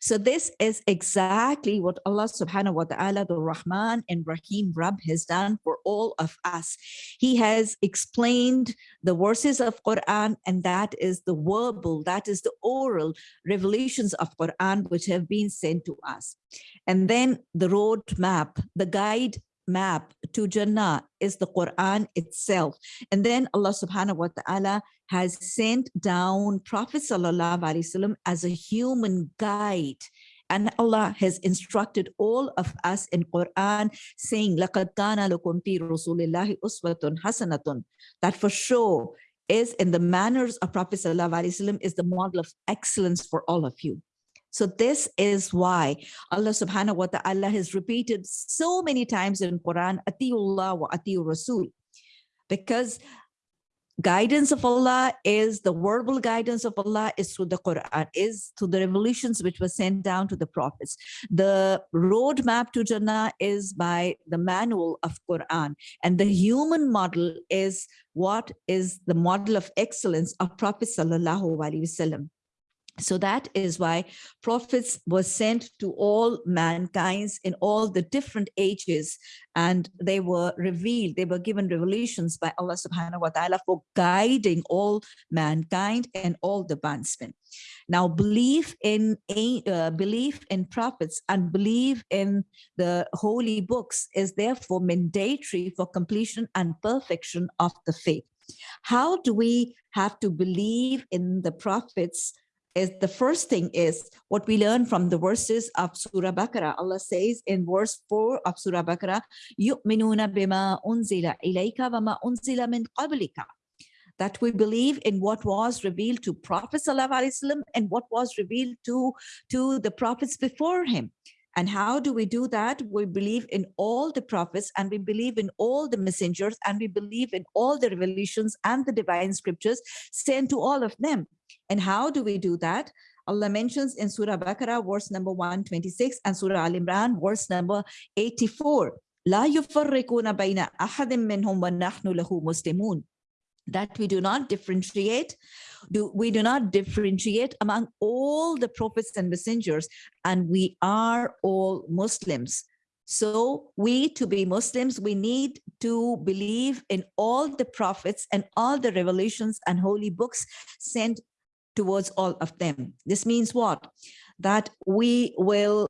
So this is exactly what Allah subhanahu wa ta'ala, the Rahman and Rahim Rab has done for all of us. He has explained the verses of Quran and that is the verbal, that is the oral revelations of Quran which have been sent to us. And then the road map, the guide map to Jannah is the Quran itself. And then Allah subhanahu wa ta'ala has sent down Prophet sallallahu alaihi wasallam as a human guide. And Allah has instructed all of us in Quran saying, لَقَدْ كَانَ لَكُمْ فِي رَسُولِ اللَّهِ أُسْوَةٌ حَسَنَةٌ That for sure is in the manners of Prophet sallallahu alaihi wasallam is the model of excellence for all of you. So this is why Allah subhanahu wa ta'ala has repeated so many times in Quran, Atiullah wa Atiur Rasul, because guidance of Allah is the verbal guidance of Allah is through the Quran, is through the revolutions which were sent down to the prophets. The roadmap to Jannah is by the manual of Quran. And the human model is what is the model of excellence of Prophet Sallallahu Alaihi Wasallam. So that is why prophets were sent to all mankind's in all the different ages and they were revealed, they were given revelations by Allah subhanahu wa ta'ala for guiding all mankind and all the bandsmen. Now belief in uh, belief in prophets and belief in the holy books is therefore mandatory for completion and perfection of the faith. How do we have to believe in the prophets is the first thing is what we learn from the verses of Surah Baqarah. Allah says in verse 4 of Surah Baqarah, يُؤْمِنُونَ بِمَا أُنزِلَ إِلَيْكَ وَمَا أُنزِلَ مِنْ قَبْلِكَ that we believe in what was revealed to Prophet ﷺ and what was revealed to, to the prophets before him. And how do we do that? We believe in all the prophets and we believe in all the messengers and we believe in all the revelations and the divine scriptures sent to all of them. And how do we do that? Allah mentions in Surah Baqarah, verse number 126 and Surah Al Imran, verse number 84. لا يفرقون بين أحد منهم ونحن له مسلمون that we do not differentiate do we do not differentiate among all the prophets and messengers and we are all muslims so we to be muslims we need to believe in all the prophets and all the revelations and holy books sent towards all of them. This means what? That we will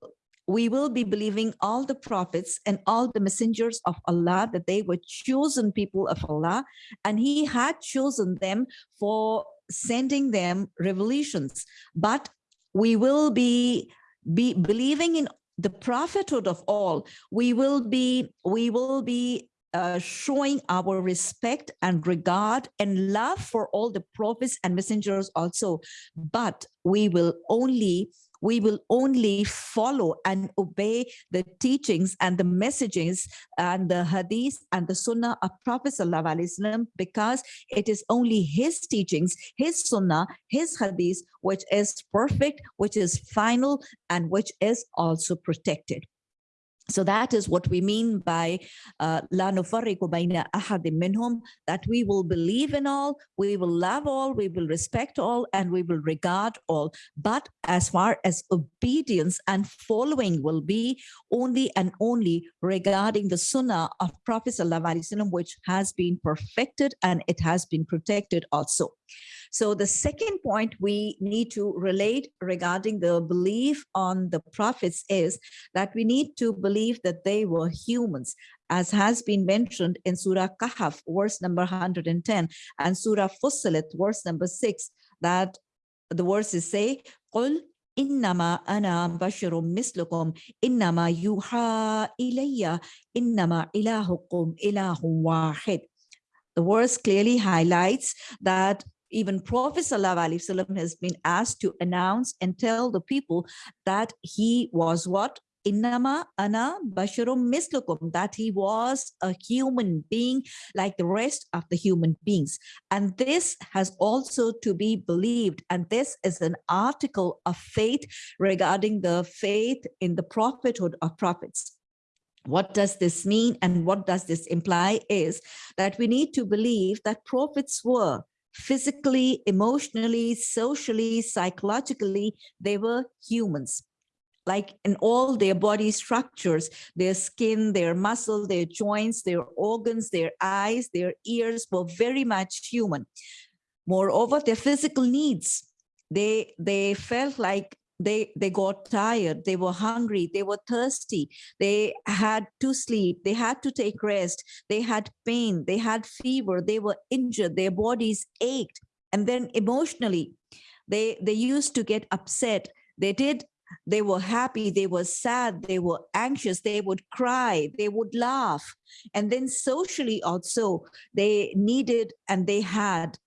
we will be believing all the prophets and all the messengers of Allah that they were chosen people of Allah and he had chosen them for sending them revelations. But we will be be believing in the prophethood of all. We will be we will be uh, showing our respect and regard and love for all the prophets and messengers also. But we will only we will only follow and obey the teachings and the messages and the hadith and the sunnah of Prophet ﷺ because it is only his teachings, his sunnah, his hadith, which is perfect, which is final, and which is also protected. So that is what we mean by uh, la minhum, that we will believe in all, we will love all, we will respect all, and we will regard all. But as far as obedience and following will be only and only regarding the sunnah of Prophet Wasallam, which has been perfected and it has been protected also. So the second point we need to relate regarding the belief on the prophets is that we need to believe that they were humans as has been mentioned in Surah Kahf, verse number 110, and Surah Fussilat, verse number 6, that the verses say, قُلْ إنما أنا بشر مثلكم إنما يوحى إلي إنما إلهكم إله واحد. The verse clearly highlights that even Prophet ﷺ has been asked to announce and tell the people that he was what? Innama ana basharum mislukum, that he was a human being like the rest of the human beings. And this has also to be believed. And this is an article of faith regarding the faith in the prophethood of prophets what does this mean and what does this imply is that we need to believe that prophets were physically, emotionally, socially, psychologically, they were humans like in all their body structures, their skin, their muscle, their joints, their organs, their eyes, their ears were very much human. Moreover, their physical needs, they, they felt like they they got tired they were hungry they were thirsty they had to sleep they had to take rest they had pain they had fever they were injured their bodies ached. And then emotionally they they used to get upset. They did they were happy they were sad they were anxious they would cry they would laugh. And then socially also they needed and they had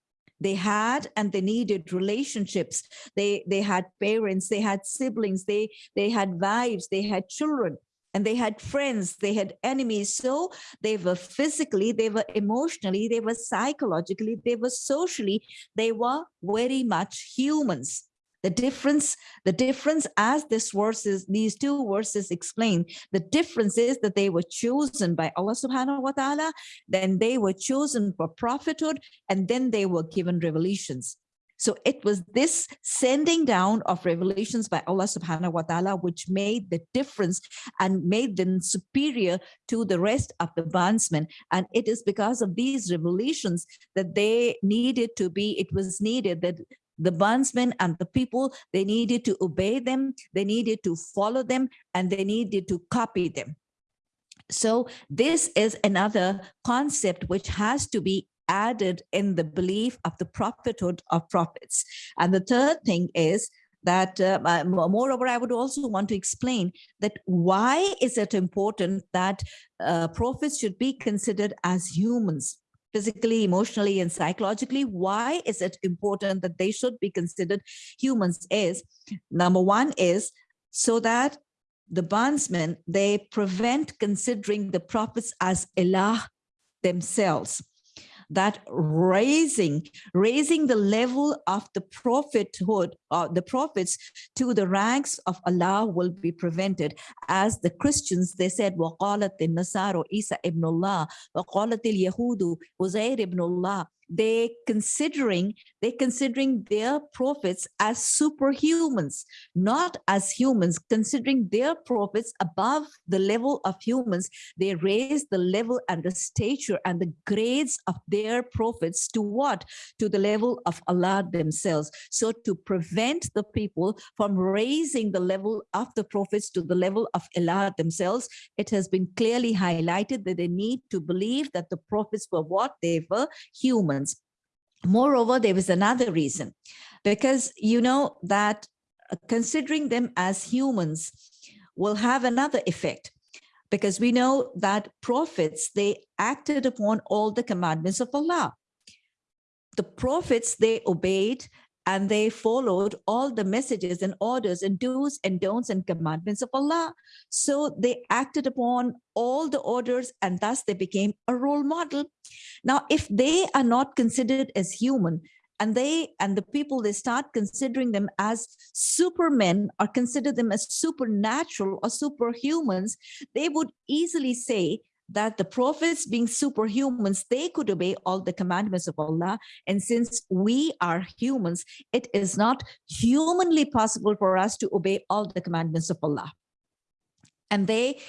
they had and they needed relationships. They they had parents they had siblings they they had wives they had children and they had friends they had enemies. So they were physically they were emotionally they were psychologically they were socially they were very much humans the difference the difference as this verses these two verses explain the difference is that they were chosen by allah subhanahu wa ta'ala then they were chosen for prophethood and then they were given revelations so it was this sending down of revelations by Allah subhanahu wa ta'ala which made the difference and made them superior to the rest of the bondsmen. And it is because of these revelations that they needed to be, it was needed that the bondsmen and the people, they needed to obey them, they needed to follow them, and they needed to copy them. So this is another concept which has to be added in the belief of the prophethood of prophets. And the third thing is that uh, moreover, I would also want to explain that why is it important that uh, prophets should be considered as humans? Physically, emotionally, and psychologically. Why is it important that they should be considered humans is, number one is so that the bondsmen, they prevent considering the prophets as Allah themselves that raising raising the level of the prophethood or uh, the prophets to the ranks of Allah will be prevented as the Christians they said وقالت النصارى عيسى ابن الله وقالت اليهود عزير ابن الله they considering they considering their prophets as superhumans not as humans. Considering their prophets above the level of humans they raise the level and the stature and the grades of their prophets to what? To the level of allah themselves. So to prevent the people from raising the level of the prophets to the level of allah themselves it has been clearly highlighted that they need to believe that the prophets were what? They were human Moreover, there was another reason, because you know that uh, considering them as humans will have another effect because we know that prophets, they acted upon all the commandments of Allah. The prophets, they obeyed and they followed all the messages and orders and do's and don'ts and commandments of Allah. So they acted upon all the orders and thus they became a role model. Now, if they are not considered as human, and they and the people they start considering them as supermen or consider them as supernatural or superhumans they would easily say that the prophets being superhumans, they could obey all the commandments of Allah. And since we are humans, it is not humanly possible for us to obey all the commandments of Allah. And they,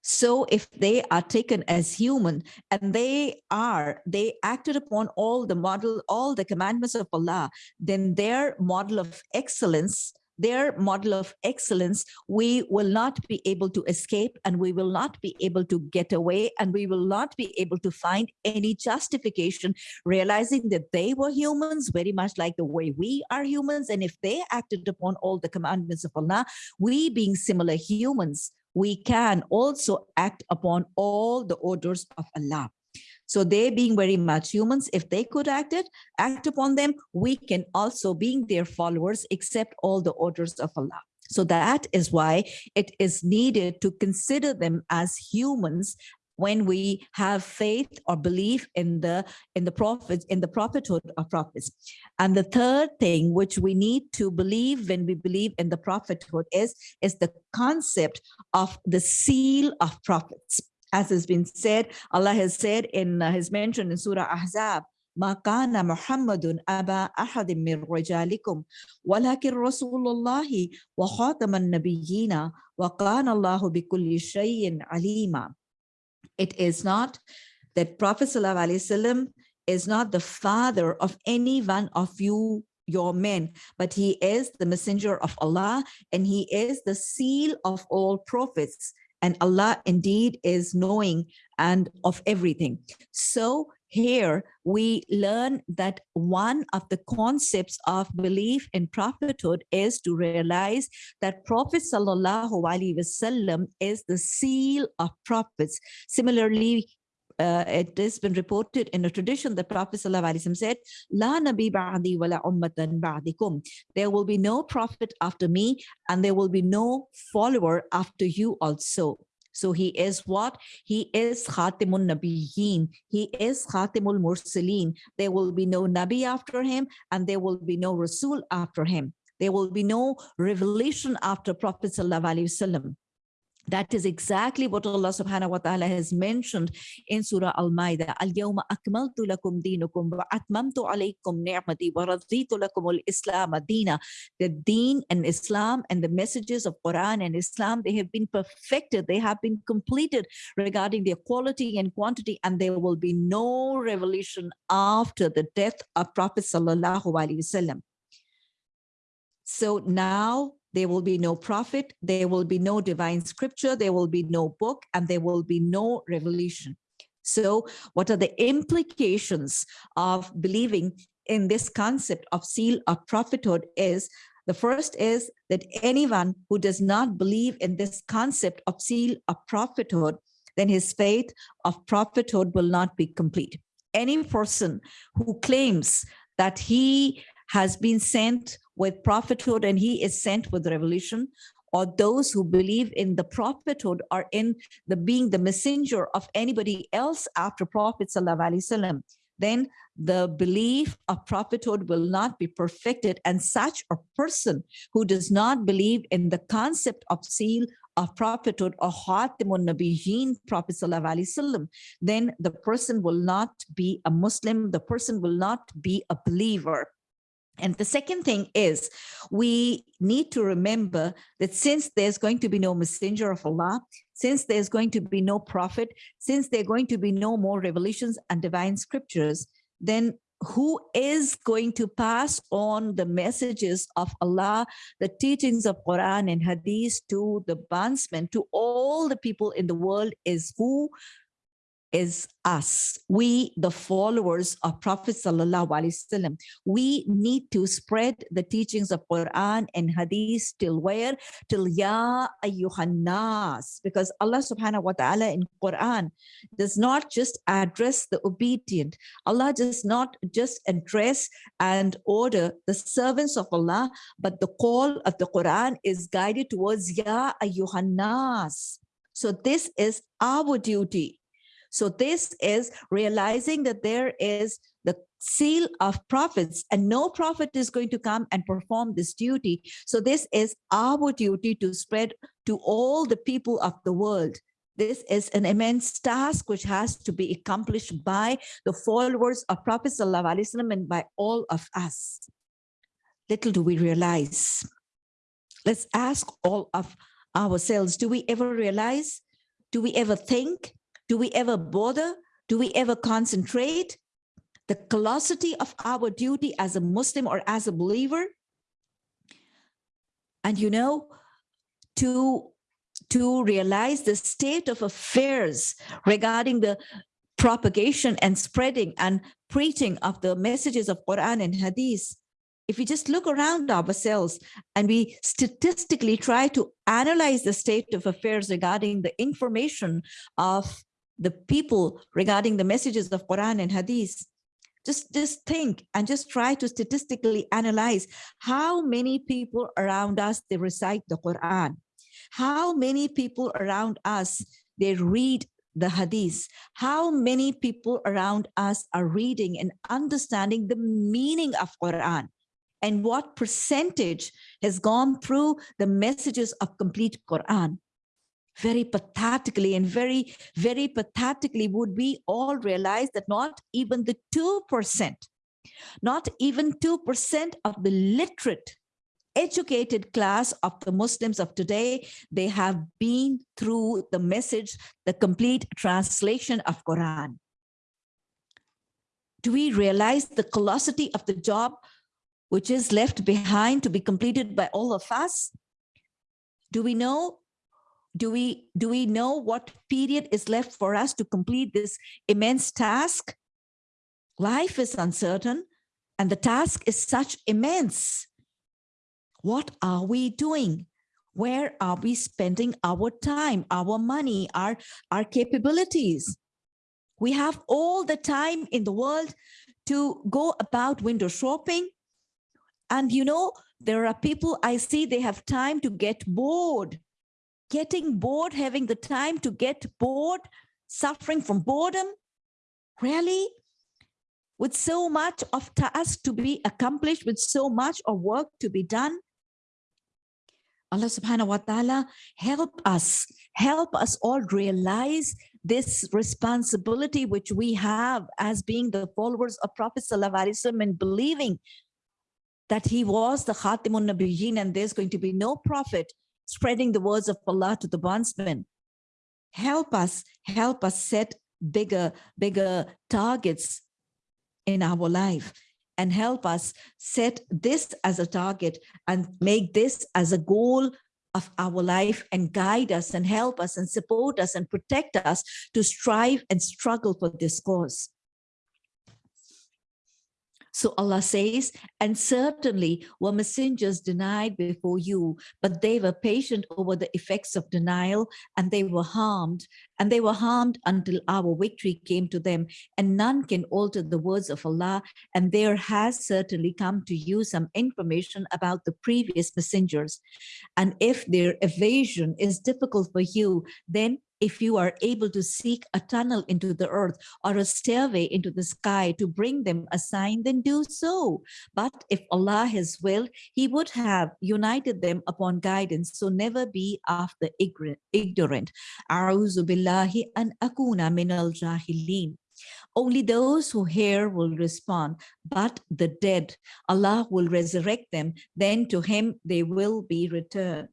so if they are taken as human and they are, they acted upon all the model, all the commandments of Allah, then their model of excellence their model of excellence, we will not be able to escape and we will not be able to get away and we will not be able to find any justification, realizing that they were humans very much like the way we are humans. And if they acted upon all the commandments of Allah, we being similar humans, we can also act upon all the orders of Allah. So they being very much humans, if they could act it, act upon them, we can also being their followers, accept all the orders of Allah. So that is why it is needed to consider them as humans when we have faith or belief in the in the prophets in the prophethood of prophets and the third thing which we need to believe when we believe in the prophethood is is the concept of the seal of prophets as has been said, Allah has said in uh, His mention in Surah Ahzab, ما كان محمد أبا أحد من رجالكم ولكن رسول الله وخاتم النبيين وكان الله بكل شيء عليما. It is not that Prophet ﷺ is not the father of any one of you your men, but he is the messenger of Allah and he is the seal of all prophets. And Allah indeed is knowing and of everything. So here we learn that one of the concepts of belief in prophethood is to realize that Prophet Sallallahu Alaihi Wasallam is the seal of prophets. Similarly, uh, it has been reported in a tradition that Prophet ﷺ said, La nabi ba'di wa la ummatan ba'dikum. There will be no prophet after me and there will be no follower after you also. So he is what? He is Khatimun Nabiyyin. He is Khatimul Mursaleen. There will be no Nabi after him and there will be no Rasul after him. There will be no revelation after Prophet Sallallahu Alaihi Wasallam. That is exactly what Allah subhanahu wa ta'ala has mentioned in Surah Al-Ma'idah. Al-yawma akmaltu lakum dinukum wa atmamtu alaykum ni'mati wa raditu lakum al-islam adina. The deen and Islam and the messages of Quran and Islam, they have been perfected. They have been completed regarding their quality and quantity and there will be no revelation after the death of Prophet sallallahu alaihi wasallam. So now there will be no prophet, there will be no divine scripture, there will be no book, and there will be no revelation. So what are the implications of believing in this concept of seal of prophethood is the first is that anyone who does not believe in this concept of seal of prophethood, then his faith of prophethood will not be complete. Any person who claims that he has been sent with prophethood and he is sent with revelation or those who believe in the prophethood are in the being the messenger of anybody else after prophet sallallahu then the belief of prophethood will not be perfected and such a person who does not believe in the concept of seal of prophethood or Khatimun Nabiyyin Prophet then the person will not be a Muslim, the person will not be a believer. And the second thing is we need to remember that since there's going to be no messenger of Allah, since there's going to be no prophet, since there are going to be no more revelations and divine scriptures, then who is going to pass on the messages of Allah, the teachings of Quran and Hadith to the bondsmen, to all the people in the world is who? Is us, we, the followers of Prophet Sallallahu Alaihi Wasallam. We need to spread the teachings of Quran and Hadith till where? Till Ya Ayyuhannas. Because Allah subhanahu wa ta'ala in Quran does not just address the obedient. Allah does not just address and order the servants of Allah, but the call of the Quran is guided towards Ya Ayyuhannas. So this is our duty so this is realizing that there is the seal of prophets and no prophet is going to come and perform this duty. So this is our duty to spread to all the people of the world. This is an immense task which has to be accomplished by the followers of Prophet ﷺ and by all of us. Little do we realize. Let's ask all of ourselves, do we ever realize? Do we ever think? Do we ever bother? Do we ever concentrate? The colossity of our duty as a Muslim or as a believer? And you know, to, to realize the state of affairs regarding the propagation and spreading and preaching of the messages of Quran and Hadith, if we just look around ourselves and we statistically try to analyze the state of affairs regarding the information of the people regarding the messages of Quran and Hadith, just, just think and just try to statistically analyze how many people around us, they recite the Quran. How many people around us, they read the hadith? How many people around us are reading and understanding the meaning of quran? And what percentage has gone through the messages of complete quran very pathetically and very, very pathetically would we all realize that not even the 2%, not even 2% of the literate educated class of the Muslims of today, they have been through the message, the complete translation of Quran. Do we realize the colossity of the job which is left behind to be completed by all of us? Do we know? Do we, do we know what period is left for us to complete this immense task? Life is uncertain and the task is such immense. What are we doing? Where are we spending our time, our money, our, our capabilities? We have all the time in the world to go about window shopping. And you know, there are people I see they have time to get bored, getting bored, having the time to get bored, suffering from boredom. Really? With so much of task to be accomplished, with so much of work to be done, Allah subhanahu wa ta'ala help us, help us all realize this responsibility which we have as being the followers of Prophet Sallallahu and believing that he was the Khatimun Nabiyyin and there's going to be no prophet spreading the words of Allah to the bondsmen. Help us, help us set bigger, bigger targets in our life and help us set this as a target and make this as a goal of our life and guide us and help us and support us and protect us to strive and struggle for this cause. So Allah says, and certainly were messengers denied before you, but they were patient over the effects of denial and they were harmed and they were harmed until our victory came to them and none can alter the words of Allah and there has certainly come to you some information about the previous messengers. And if their evasion is difficult for you then if you are able to seek a tunnel into the earth or a stairway into the sky to bring them a sign, then do so. But if Allah has willed, he would have united them upon guidance. So never be after ignorant. Billahi akuna min al jahilin. Only those who hear will respond, but the dead, Allah will resurrect them, then to him they will be returned.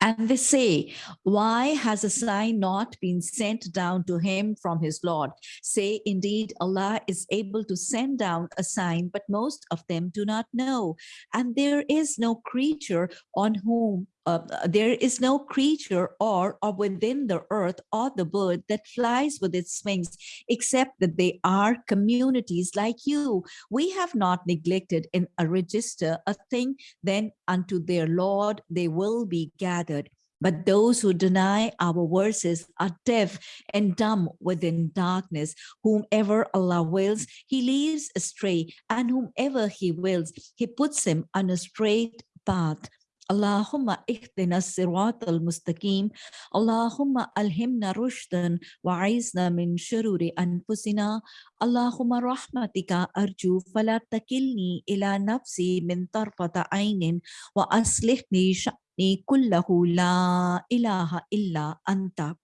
And they say, why has a sign not been sent down to him from his Lord? Say, indeed, Allah is able to send down a sign, but most of them do not know. And there is no creature on whom uh, there is no creature or, or within the earth or the bird that flies with its wings, except that they are communities like you. We have not neglected in a register a thing, then unto their Lord they will be gathered. But those who deny our verses are deaf and dumb within darkness. Whomever Allah wills, he leaves astray, and whomever he wills, he puts him on a straight path. اللهم اهدنا الصراط المستقيم. اللهم ألهمنا رشدا وعيزنا من شرور أنفسنا. اللهم رحمتك أرجو فلا تكلني إلى نفسي من طرفة عين وأصلحني شأني كله. لا إله إلا أنت.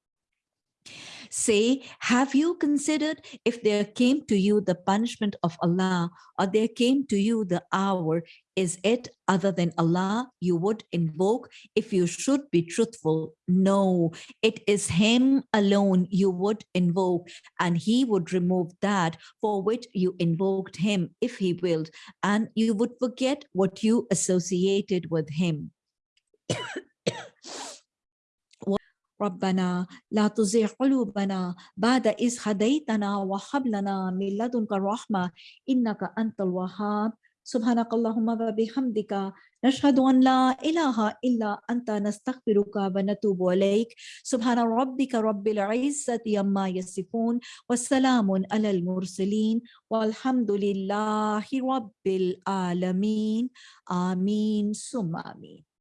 Say, have you considered if there came to you the punishment of Allah or there came to you the hour, is it other than Allah you would invoke if you should be truthful? No, it is him alone you would invoke and he would remove that for which you invoked him if he willed and you would forget what you associated with him. ربنا لا تزغ قلوبنا بعد إذ هديتنا وهب لنا من لدنك الرحمة إنك أنت الوهاب سبحانك اللهم وبحمدك نشهد أن لا إله إلا أنت نستغفرك ونتوب إليك. سبحان ربك رب العزة عما يصفون والسلام على المرسلين والحمد لله رب العالمين. آمين ثم آمين.